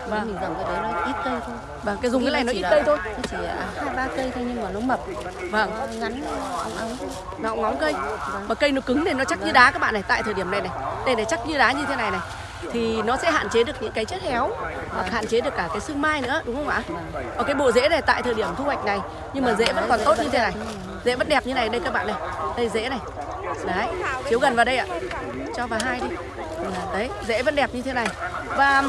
Và mình dòng cái đấy nó ít cây thôi. Và cái dùng cái này nó ít cây thôi. nó chỉ hai ba cây thôi nhưng mà nó mập. Vâng. Nó ngắn óng óng nó ngóng cây. Mà cây nó cứng thì nó chắc như đá các bạn này. Tại thời điểm này này đây này chắc như đá như thế này này thì nó sẽ hạn chế được những cái chất héo hoặc hạn chế được cả cái sương mai nữa đúng không ạ? Ở cái bộ rễ này tại thời điểm thu hoạch này nhưng mà rễ vẫn còn tốt như thế này. Rễ vẫn đẹp như này đây các bạn này. Đây rễ này. Đấy chiếu gần vào đây ạ. Cho vào hai đi đấy rễ vẫn đẹp như thế này. Và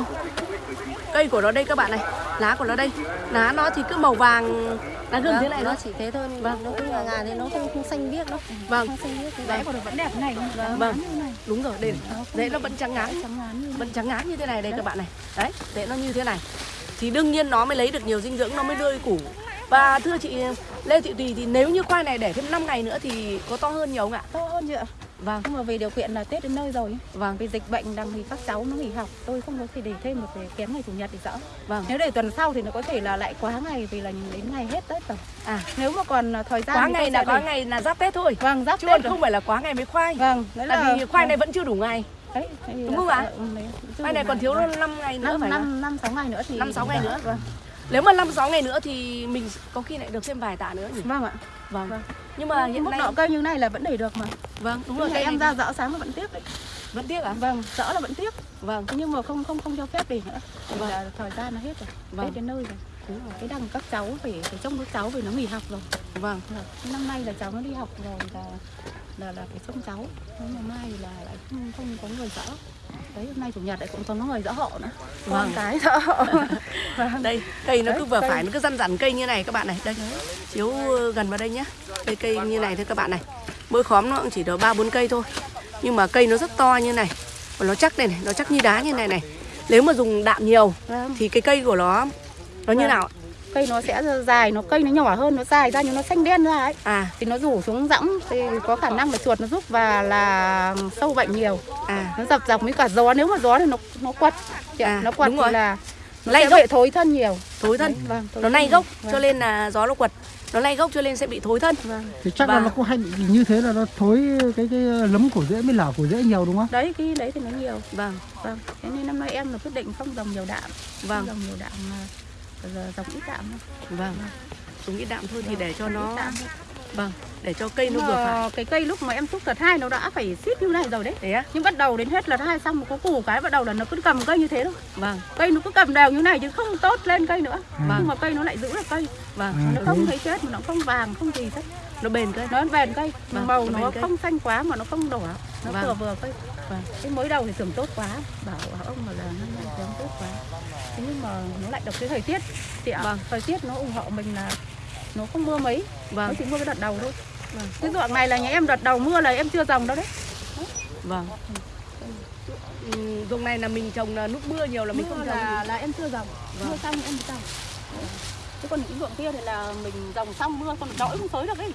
cây của nó đây các bạn này lá của nó đây. Lá nó thì cứ màu vàng lá gừng thế này nó chỉ thế thôi vâng. nó cứ ngà ngà thì nó không không xanh biếc đâu. Vâng. Không xanh biếc Rễ của nó vẫn đẹp thế này không? vâng. đúng rồi đây rễ nó vẫn trắng ngán vẫn trắng ngán như thế này. đây các bạn này. Đấy rễ nó như thế này. Thì đương nhiên nó mới lấy được nhiều dinh dưỡng nó mới rơi củ và thưa chị Lê Thị Tùy thì nếu như khoai này để thêm 5 ngày nữa thì có to hơn nhiều không ạ? To hơn chị ạ. vâng. Nhưng mà vì điều kiện là Tết đến nơi rồi, vâng. Vì dịch bệnh đang thì các cháu nó nghỉ học, tôi không có thể để thêm một cái kém ngày chủ nhật thì sợ. vâng. Nếu để tuần sau thì nó có thể là lại quá ngày vì là đến ngày hết Tết rồi. à. Nếu mà còn thời gian quá ngày là quá để- ngày là giáp Tết thôi. Vâng, giáp chứ Tết rồi. không phải là quá ngày mới khoai. Vâng, đấy là tại vì khoai này vẫn chưa đủ ngày. Đấy, đúng không ạ? ừ, khoai này còn thiếu Vâng. 5 ngày nữa năm phải không? năm năm sáu ngày nữa thì năm sáu ngày nữa. Vâng Nếu mà 5 6 ngày nữa thì mình có khi lại được thêm vài tạ nữa nhỉ? Vâng ạ. Vâng. Vâng. Nhưng mà hiện mức nay độ cây như này là vẫn để được mà. vâng, đúng rồi rồi cây em ra dỡ sáng là vẫn tiếc đấy. vẫn tiếc à? Vâng, dỡ là vẫn tiếc. Vâng. Nhưng mà không không không cho phép để nữa. Vâng. là thời gian nó hết rồi. Vâng. Hết đến nơi rồi. Đúng rồi. Cái đằng các cháu phải phải trông các cháu vì nó nghỉ học rồi. Vâng. Vâng. Thế Năm nay là cháu nó đi học rồi là là là phải trông cháu. Nhưng mà mai là lại không không có người dỡ. Đấy hôm nay chủ nhật lại cũng có người dỡ hộ nữa. Vâng. Cái dỡ hộ. [laughs] vâng. Đây, cây nó Đấy, cứ vừa cây. phải nó cứ răn rắn cây như này các bạn này. Đây. Chiếu gần vào đây nhé. Đây cây như này thôi các bạn này. Mỗi khóm nó cũng chỉ được 3 4 cây thôi. Nhưng mà cây nó rất to như này. Và nó chắc đây này, nó chắc như đá như này này. Nếu mà dùng đạm nhiều Vâng. thì cái cây của nó nó như Vâng. nào? Cây nó sẽ dài, nó cây nó nhỏ hơn, nó dài ra nhưng nó xanh đen ra ấy. À, thì nó rủ xuống rỗng thì có khả năng là chuột nó giúp và là sâu bệnh nhiều à, nó dập dập với cả gió nếu mà gió thì nó nó quật. À, nó quật đúng thì rồi. là nó Lay sẽ gốc. bị thối thân nhiều thối thân. vâng, thối Nó thân lay gốc vâng. cho nên là gió nó quật. Nó lay gốc cho nên sẽ bị thối thân. vâng. thì chắc là Và- nó cũng hay bị như thế là nó thối cái cái lấm của rễ mới lở của rễ nhiều đúng không đấy cái đấy thì nó nhiều Vâng, vâng thế nên năm nay em là quyết định không trồng nhiều đạm vâng, không trồng nhiều đạm mà giờ trồng ít đạm thôi vâng. Dùng ít đạm thôi thì để cho nó vâng, để cho cây nó vừa phải. cái cây lúc mà em xúc đợt hai nó đã phải xít như này rồi đấy Thế á? nhưng bắt đầu đến hết đợt hai xong có củ cái bắt đầu là nó cứ cầm cây như thế thôi Vâng, cây nó cứ cầm đều như này chứ không tốt lên cây nữa Vâng. nhưng mà cây nó lại giữ được cây vâng. À, nó không thấy chết mà nó không vàng không gì hết Nó bền cây. nó bền cây Vâng, màu nó nó cây. không xanh quá mà nó không đỏ nó Vâng. vừa vừa cây Vâng. cái mới đầu thì tưởng tốt quá bảo, bảo ông mà là nay giống tốt quá thế nhưng mà nó lại được cái thời tiết. Chị ạ Vâng. thời tiết nó ủng hộ mình là nó không mưa mấy. Nó Vâng, chỉ mưa cái đợt đầu thôi. Vâng. cái ruộng này là nhà em đợt đầu mưa là em chưa trồng đâu đấy. Vâng. Ừ, Dùng này là mình trồng là lúc mưa nhiều là mình mưa không trồng. là là em chưa trồng. Vâng. mưa xong em mới trồng. Chứ còn những ruộng kia thì là mình trồng xong mưa còn đỗi không xới được ấy.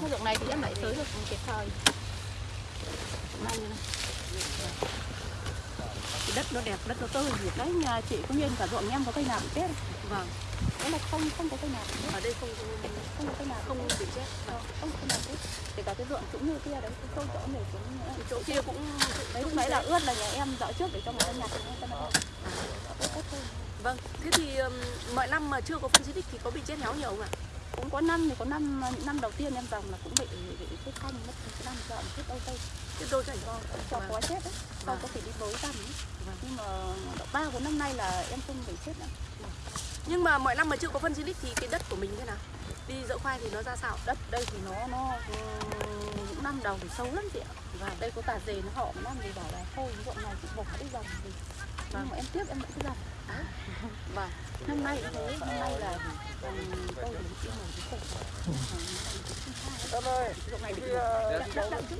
Cái ruộng này thì em lại xới được kịp thời. Này, cái đất nó đẹp đất nó tươi thì đấy nhà chị cũng như cả ruộng em có cây nào bị chết. Vâng, đấy là không không có cây nào bị chết. Ở đây không không có cây nào không bị chết. Vâng, không cây nào chết. Kể cả cái ruộng cũng như kia đấy cái sâu chỗ này cũng Chỗ kia cũng đấy lúc nãy là ướt là nhà em dỡ trước để cho người ta nhặt. Ta nó Vâng, thế thì mọi năm mà chưa có phân xịt thì có bị chết héo nhiều không ạ? cũng có năm thì có năm năm đầu tiên em trồng là cũng bị bị chết xanh mất cái năm dọn chết đâu tây Cái đôi chảy con. cho Vâng. có chết đấy sau Vâng. có thể đi bới tầm. Vâng. nhưng mà ba bốn năm nay là em không bị chết nữa Nhưng mà mọi năm mà chưa có phân xịt thì cái đất của mình thế nào? Đi dỡ khoai thì nó ra sao? đất đây thì nó nó ừ, những năm đầu thì sâu lắm chị ạ và đây có tà dề nó họ một năm thì bảo là thôi cái ruộng này chị bỏ đi dòng thì nhưng mà em tiếp em vẫn cứ dòng đấy Vâng. năm nay cũng thế năm nay là ừ, tôi thì yêu một cái ơi, ruộng này bị Khi, ờ, đậm đậm đậm chứ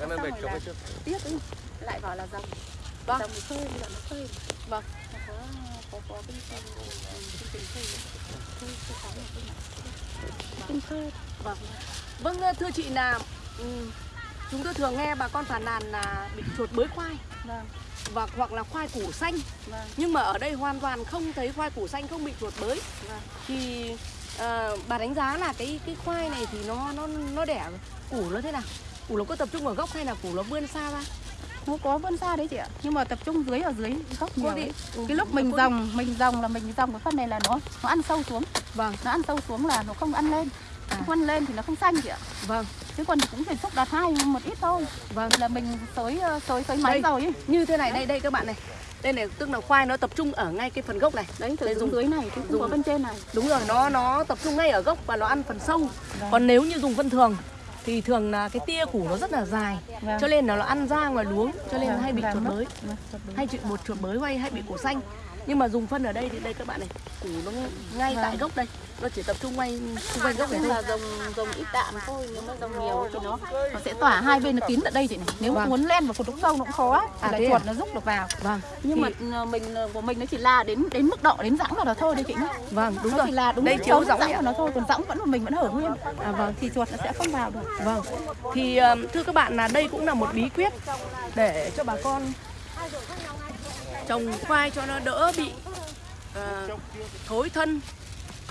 Là Xong bịch rồi cho là- tiếc ấy lại bảo là dòng. Vâng. dòng phơi giờ nó phơi. Vâng. nó có có có cái cái tình phơi. Phơi phơi Vâng. Vâng thưa chị là ừm, chúng tôi thường nghe bà con phàn nàn là bị chuột bới khoai. Vâng. Và hoặc là khoai củ xanh. Vâng. Nhưng mà ở đây hoàn toàn không thấy khoai củ xanh không bị chuột bới. Vâng. Thì ờ, bà đánh giá là cái cái khoai này thì nó nó nó đẻ củ nó thế nào củ nó có tập trung ở gốc hay là củ nó vươn xa ra? Nó có vươn xa đấy chị ạ. Nhưng mà tập trung dưới ở dưới gốc nhiều đi. đấy. Ừ, cái lúc mình cô đi. dòng mình dòng là mình dòng cái phân này là nó nó ăn sâu xuống. Vâng. Nó ăn sâu xuống là nó không ăn lên. À. không ăn lên thì nó không xanh chị ạ. Vâng. Chứ còn cũng phải xúc đạt hai một ít thôi. Vâng. Là mình xới ờ, xới xới máy rồi ấy. như thế này đây đây các bạn này. Đây này tức là khoai nó tập trung ở ngay cái phần gốc này. Đấy từ dùng- dưới này chứ không dùng- có bên trên này. Đúng rồi nó nó tập trung ngay ở gốc và nó ăn phần sâu. Vâng. còn nếu như dùng phân thường thì thường là cái tia củ nó rất là dài Vâng. cho nên là nó ăn ra ngoài luống cho nên Vâng, hay bị vàng chuột mất. bới Vâng, bới. hay chuyện một chuột bới hay hay bị củ xanh nhưng mà dùng phân ở đây thì đây các bạn này củ nó ngay Vâng. tại gốc đây nó chỉ tập trung ngay xung quanh gốc này thôi. là dùng dùng ít đạm thôi nếu mà dùng nhiều thì nó nó sẽ tỏa hai bên nó kín tận đây chị này. Nếu mà Vâng. muốn len vào cột trũng sâu nó cũng khó thì À, là chuột nó rút được vào. Vâng. Nhưng Thì- mà ờ, mình ờ, của mình nó chỉ là đến đến mức độ đến rãng vào đó thôi đấy chị nhá. Vâng đúng nó rồi. chỉ là đúng đây chiếu rãng của nó thôi còn rãng vẫn của mình vẫn hở nguyên. À vâng. Thì chuột nó sẽ không vào được. Vâng. Thì ờm, thưa các bạn là đây cũng là một bí quyết để cho bà con trồng khoai cho nó đỡ bị ờ, thối thân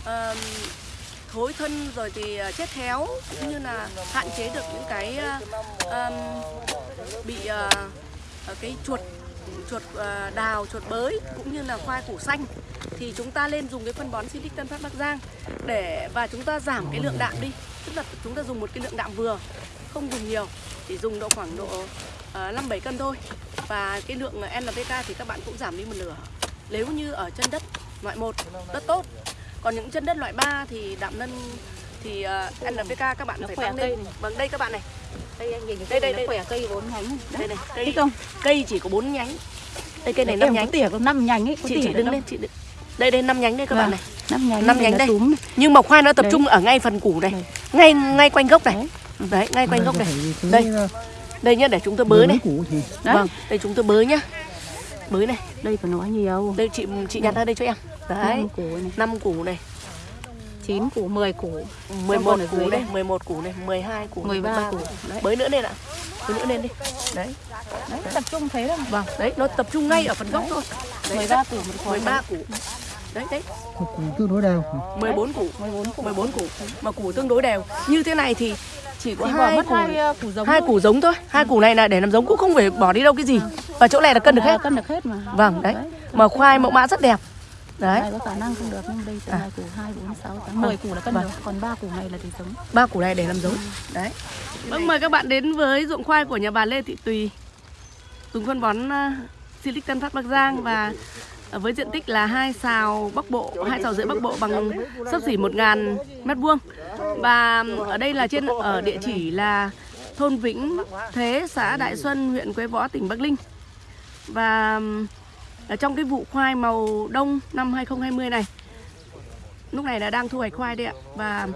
ờm, thối thân rồi thì ờ, chết héo cũng như là hạn chế được những cái uh, um, bị uh, cái chuột chuột uh, đào, chuột bới cũng như là khoai củ xanh thì chúng ta nên dùng cái phân bón Silic Tân Phát Bắc Giang để và chúng ta giảm cái lượng đạm đi. Tức là chúng ta dùng một cái lượng đạm vừa, không dùng nhiều, chỉ dùng độ khoảng độ uh, 5 7 cân thôi. Và cái lượng NPK thì các bạn cũng giảm đi một nửa. Nếu như ở chân đất loại một rất tốt. Còn những chân đất loại 3 thì đạm nân thì uh, NPK các bạn phải khỏe tăng cây lên. này. Vâng đây các bạn này. đây anh nhìn Đây, đây, đây. khỏe cây bốn nhánh Đây này, cây Thích không? cây chỉ có 4 nhánh. Đây cây này em 5 có nhánh. tỉa có năm nhánh ấy có Chị được đứng lên, chị đứng. Đây đây 5 nhánh đây các Vâng. bạn này. năm nhánh năm nhánh đây. túm. Nhưng mà khoai nó tập Đấy. trung ở ngay phần củ này. Đây. Ngay ngay quanh gốc này. Đấy, ngay quanh gốc này. Đây. Đây nhá để chúng tôi bới này. Vâng, đây chúng tôi bới nhá. Bới này. đây phải nói nhiều Đây chị chị nhặt ra đây cho em. Đấy. năm củ này 5 củ này, chín củ 10 củ 11 còn ở củ dưới đây, đây. 11 củ này, 12 củ, 13 13 củ. Đấy. Bới nữa lên ạ. Bới nữa lên đi. Đấy. đấy tập trung thế đâu Vâng, đấy nó tập trung ngay ở phần gốc thôi. Đấy, 13 củ một khói 13 củ. Đấy đấy. củ tương đối đều 14 củ 14 củ 14 củ mà củ tương đối đều như thế này thì chỉ có hai mất củ hai ờ, củ giống hai thôi. củ giống thôi. Hai củ này là để làm giống cũng không phải bỏ đi đâu cái gì. Và chỗ này là cân được À, hết. cân được hết mà. Vâng đấy. Mà khoai mẫu mã rất đẹp. Đấy. Có khả năng không được nhưng đây từ À. hai củ 2, 4, 6, 8, 10 củ là cân Vâng. được. Còn 3 củ này là để giống. Ba củ này để làm giống. Đấy. Vâng mời các bạn đến với ruộng khoai của nhà bà Lê Thị Tùy. Dùng phân bón uh, Silic Tân Phát Bắc Giang và ờ, với diện tích là hai sào bắc bộ, hai sào rưỡi bắc bộ bằng sấp xỉ 1.000 mét vuông. Và ở đây là trên, ở địa chỉ là thôn Vĩnh Thế, xã Đại Xuân, huyện Quế Võ, tỉnh Bắc Ninh. Và, ở trong cái vụ khoai màu đông năm 2020 này, lúc này là đang thu hoạch khoai đấy ạ. Và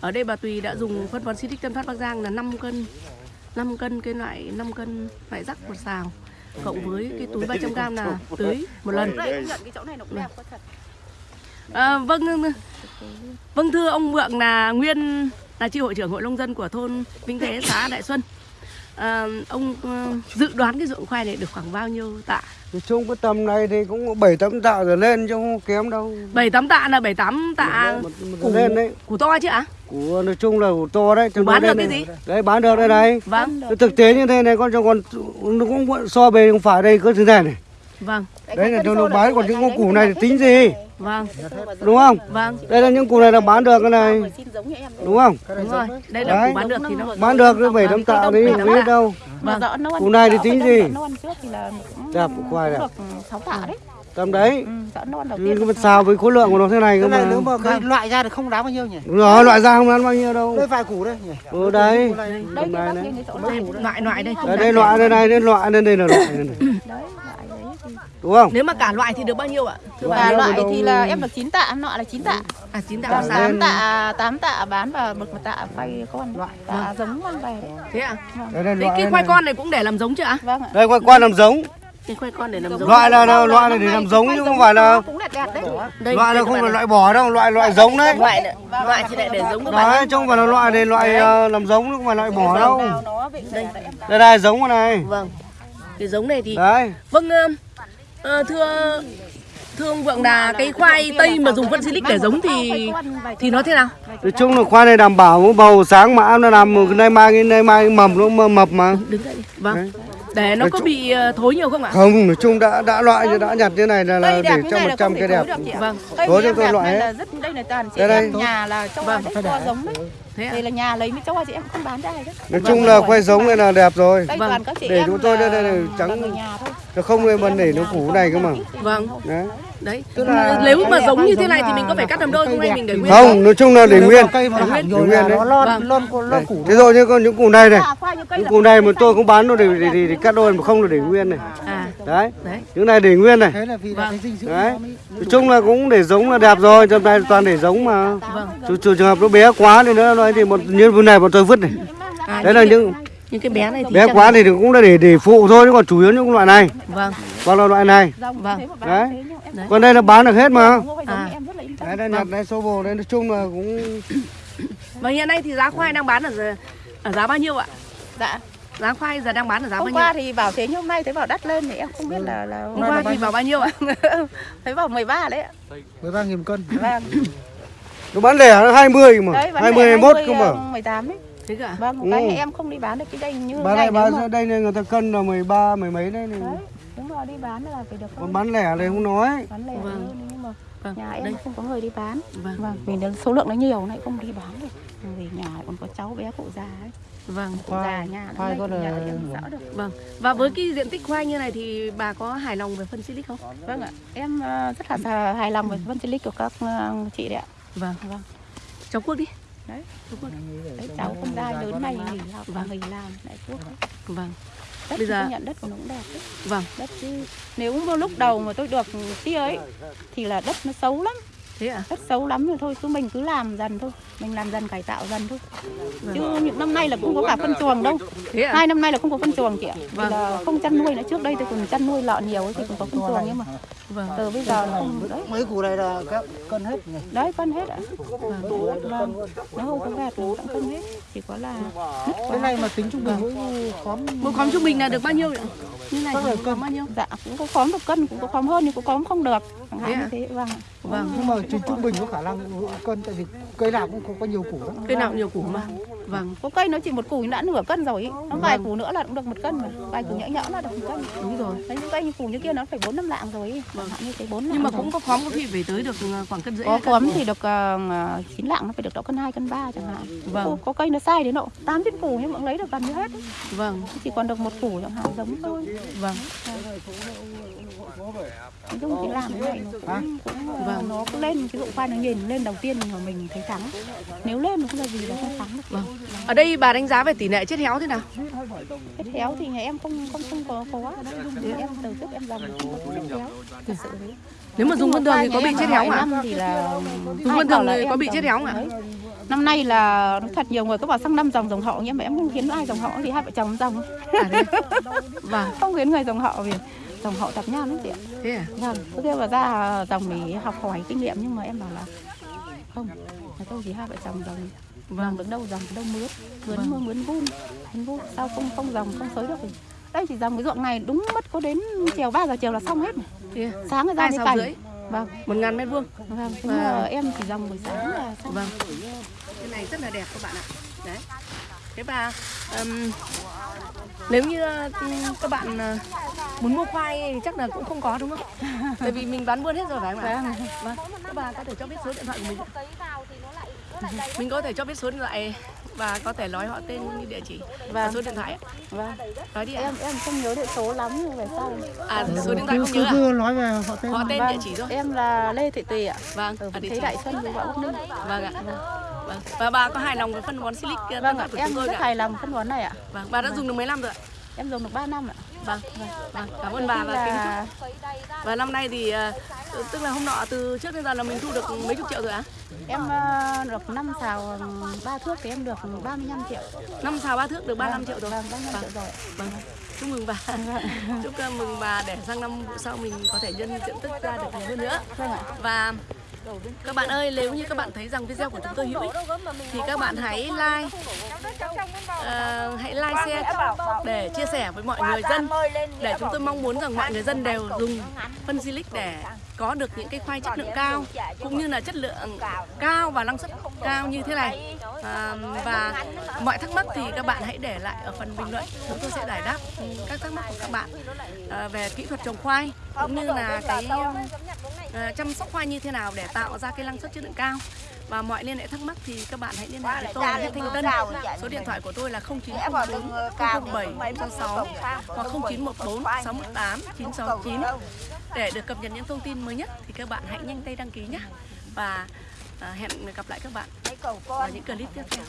ở đây bà Tùy đã dùng phân bón Silic Tân Phát Bắc Giang là 5 cân 5 cân cái loại 5 cân loại rắc một xào cộng với cái túi 300 gram là [laughs] tưới một lần. Cái chỗ này nó cũng đẹp có thật. À, vâng vâng thưa ông Vượng là nguyên là chi hội trưởng hội nông dân của thôn Vĩnh Thế xã Đại Xuân. À, ông ờ, dự đoán cái ruộng khoai này được khoảng bao nhiêu tạ? Nói chung cái tầm này thì cũng bảy tấm tạ rồi lên chứ không kém đâu. Bảy tám tạ là bảy tám tạ Một- một củ lên đấy. củ to chứ ạ của nói chung là của to đấy nó bán được cái này. gì? đấy bán được đây này. Vâng. Thực tế như thế này con cho con nó cũng so về không phải đây có thứ này này. Vâng. Đấy là cho nó bán còn những con củ này thì tính gì? Vâng. Đúng không? Vâng. Đây là những củ này là bán được cái này. Đúng không? Đúng rồi. Đây là Đấy. củ bán được thì nó bán được bảy tấm tạ đi không biết đâu. Mà rõ non Củ này thì tính gì? rõ non trước thì là cũng Đẹp, khoai đẹp. được 6 tạ đấy tầm đấy. Ừ, non đầu Ừ, tiên mà xào với khối lượng của nó thế này cơ cái này nếu mà mà cái loại ra thì không đáng bao nhiêu nhỉ? Đúng rồi loại ra không ăn bao nhiêu đâu. Đây vài củ đây nhỉ? Ừ đấy đây này đây, này loại loại đây. đây đây loại đây này đây loại đây đây là loại này này. [coughs] đấy loại đấy thì đúng không? Nếu mà cả loại thì được bao nhiêu ạ? Và nó loại đâu- thì là em được 9 tạ nọ là 9 tạ. À chín tạ Vâng, lên- 8 tạ 8 tạ bán và một một tạ quay con Loại. tạ giống mang về thế ạ đây đây Thế loại cái này. khoai con này cũng để làm giống chưa ạ? Vâng ạ. Đây khoai quan làm giống cái khoai con để làm giống. loại là là- loại này để làm giống chứ không phải là đấy. Đây loại đây là không phải này. loại bỏ đâu loại loại giống đấy. Loại này, loại lại để giống các bạn đấy chứ không phải là loại này loại ờ, làm giống chứ không phải loại bỏ đâu. đây đây đây giống này. Vâng. Cái giống này thì đấy. Vâng ờ, ờ, thưa thưa ông vượng là cái khoai tây mà dùng phân silic để giống thì thì nó thế nào? Nói chung là khoai này đảm bảo bầu sáng mà ăn nó làm nay mai nay mai mầm nó mập- mập mà. Đứng dậy đi. Vâng để nó có bị ờ, thối nhiều không ạ? Không nói chung đã đã loại như đã nhặt như này là, là cây để cho này một là trăm không cái thể đẹp. vâng. Cây cho em tôi loại hết. là rất đây là toàn chị Đây nhà là cho Vâng. vâng. to giống đấy. Thế ạ. Đây là nhà lấy mấy cho chị em không bán ra đấy. Nói chung là khoai giống này là đẹp rồi. Đây Vâng. toàn các chị Để em chúng tôi đây- trắng- là thôi. Nó không nên bần để nó củ này cơ mà. vâng. Đấy đấy. Tức là nếu mà giống như thế này thì mình có phải cắt làm đôi không hay mình để nguyên không nói chung là để nguyên Để nguyên. đấy. Vâng. thế rồi như con những củ này này. À, những củ này mà tôi cũng bán nó để để, cắt đôi mà không là để nguyên này. À. Đấy. Những này để nguyên này. Vâng. đấy. nói chung là cũng để giống là đẹp rồi trong này toàn để giống mà. Vâng. Trừ, trường hợp nó bé quá thì nữa nói thì một như vừa này bọn tôi vứt này. À, đấy là những những cái bé này thì bé chắc quá thì cũng là để để phụ thôi chứ còn chủ yếu những loại này. Vâng. Còn là loại này? Vâng. bán Đấy. thế nhưng em Đấy. còn đây là bán được hết mà. Giống À. đấy đây nhặt đây số bồ đây nói chung là cũng và hiện nay thì giá khoai đang bán ở giờ- ở giá bao nhiêu ạ? Dạ. Giá khoai giờ đang bán ở giá bao hôm nhiêu? qua thì bảo thế nhưng hôm nay thấy bảo đắt lên thì em không biết là là hôm qua thì vào bao nhiêu ạ? [laughs] Thấy bảo 13 đấy ạ. 13 nghìn cân. Vâng. Nó bán lẻ nó 20 mà đấy bán 20 lẻ 21 cơ 20, mà. 18 ấy thế cả vâng một cái Ừ. em không đi bán được cái đây như bán này bán mà đây này người ta cân là 13 mười mấy đấy này. đúng rồi đi bán là phải được còn bán lẻ này không nói bán lẻ Vâng. hơn nhưng mà Vâng, nhà em đây. không có người đi bán Vâng. vâng vì nó- số lượng nó nhiều này không đi bán được vì nhà còn có cháu bé cụ già ấy Vâng. cụ già nhà khoai có nhà là- được Vâng. Và với cái diện tích khoai như này thì bà có hài lòng về phân silic không? vâng ạ em ờ, rất là hài lòng với phân silic của các ờ, chị đấy ạ Vâng. vâng Cháu Quốc đi. Đấy Cháu Quốc. đấy cháu con trai lớn này nghỉ học và nghỉ làm lại thuốc đấy. Vâng. đất Bây thì giờ- nhận đất của nó cũng đẹp đấy Vâng. đất chứ nếu mà lúc đầu mà tôi được tia ấy thì là đất nó xấu lắm Thế ạ? đất xấu lắm rồi thôi cứ mình cứ làm dần thôi. Mình làm dần cải tạo dần thôi. Vâng. chứ những năm nay là cũng có cả phân chuồng đâu. Thế ạ? hai năm nay là không có phân chuồng chị ạ. Vâng. Vì là không chăn nuôi nữa. Trước đây tôi còn chăn nuôi lợn nhiều ấy thì còn có phân chuồng nhưng mà Vâng. từ bây giờ là không đấy. Mấy củ này là các cân hết nhỉ? Đấy phân hết ạ. Vâng. Nó không có gạt nó cũng phân hết. Chỉ có là cái quá này mà tính trung bình mỗi khóm Một khóm trung bình là được bao nhiêu ạ? Như này thì có cân. bao nhiêu? dạ cũng có khóm được cân cũng có khóm hơn nhưng cũng khóm không được chẳng hạn như thế vâng ạ. Vâng. nhưng mà trung trung bình có khả năng cân tại vì cây nào cũng có, có nhiều củ lắm Cây nào cũng nhiều củ mà. Vâng. có cây nó chỉ một củ đã nửa cân rồi ý. nó vài Vâng. củ nữa là cũng được một cân mà vài củ nhỡ nhỡ là được một cân Đúng rồi. đấy những cây như củ như kia nó phải bốn năm lạng rồi ý. chẳng hạn như thế bốn lạng Nhưng mà cũng có khóm có khi phải tới được ờ, khoảng cân rưỡi. có hai khóm thì được uh, 9 lạng nó phải được độ cân 2 cân 3 chẳng hạn Vâng. có, cây nó sai đến độ 8 chín củ nhưng cũng lấy được gần như hết. Vâng. chỉ còn được một củ chẳng hạn giống thôi Vâng. chung thì làm cái này nó cũng vâng. nó cứ lên cái dụng khoai nó nhìn lên đầu tiên mà mình thấy thắng nếu lên mà không là gì là không thắng được Vâng. Ở đây bà đánh giá về tỷ lệ chết héo thế nào? cái héo thì nhà em không không không có có em từ trước em dòng không có chết héo thực sự thế Nếu mà dùng phân thường thì có bị chết héo ạ? ạ? Thì Dùng thường là thì có bị dòng chết héo không ạ? Năm nay là thật nhiều người có bảo sang năm dòng dòng họ nhưng mà em không khiến ai dòng họ vì hai vợ chồng dòng À, thế. [laughs] Vâng. không khiến người dòng họ vì dòng họ tập nhan lắm chị ạ Thế à? vâng vào ra dòng để học hỏi kinh nghiệm nhưng mà em bảo là không là tôi chỉ hai vợ chồng dòng vâng đứng đâu dòng đâu mướn mướn Vâng. mướn mướn vun mướn vun sao không không dòng không xới được thì đây chỉ dòng cái ruộng này đúng mất có đến chiều 3 giờ chiều là xong hết à? sáng ra sáu cày rưỡi. vâng Một ngàn mét vuông. vâng Vâng. mà em chỉ dòng buổi sáng là xong Vâng. Cái này rất là đẹp các bạn ạ. Đấy. Thế và ừm, nếu như các bạn ờ, muốn mua khoai thì chắc là cũng không có đúng không? [laughs] Tại vì mình bán buôn hết rồi phải không ạ? Vâng. Các bà có thể cho biết số điện thoại của mình. Mình có thể cho biết số điện thoại và có thể nói họ tên như địa chỉ và Vâng. số điện thoại ạ. vâng Nói đi ạ. em em không nhớ điện số lắm nhưng về sau À số điện thoại không nhớ à? cứ nói về họ tên Họ tên Vâng, địa chỉ thôi. em là Lê Thị Tùy ạ Vâng, ở ở địa Thế chỉ. Đại Xuân với Võ Quốc Ninh Vâng ạ. Vâng. Và bà có hài lòng với phân bón silic vâng của ạ chúng em tôi rất ạ? hài lòng phân bón này ạ Vâng, bà đã dùng được mấy năm rồi ạ? em dùng được 3 năm ạ Vâng, vâng, cảm ơn bà và kính chúc. Và năm nay thì ờ, tức là hôm nọ từ trước đến giờ là mình thu được mấy chục triệu rồi ạ? em ờ, được 5 xào ba thước thì em được 35 triệu Năm xào ba thước được 35 triệu rồi. vâng 35 triệu rồi Vâng. Chúc mừng bà. Chúc ờ, mừng bà để sang năm vụ sau mình có thể nhân diện tích ra được nhiều hơn nữa. vâng ạ Và các bạn ơi, nếu như các bạn thấy rằng video của chúng tôi hữu ích thì các bạn hãy like uh, hãy like share để chia sẻ với mọi người dân. Để chúng tôi mong muốn rằng mọi người dân đều dùng phân silic để có được những cái khoai chất lượng cao cũng như là chất lượng cao và năng suất cao như thế này. à, và mọi thắc mắc thì các bạn hãy để lại ở phần bình luận chúng tôi sẽ giải đáp các thắc mắc của các bạn à, về kỹ thuật trồng khoai cũng như là cái à, chăm sóc khoai như thế nào để tạo ra cái năng suất chất lượng cao và mọi liên hệ thắc mắc thì các bạn hãy liên hệ với tôi. là Thanh Tân số điện thoại của tôi là 0904 007 666 hoặc 0914 618 969 để được cập nhật những thông tin mới nhất thì các bạn hãy nhanh tay đăng ký nhé. Và à, hẹn gặp lại các bạn vào những clip tiếp theo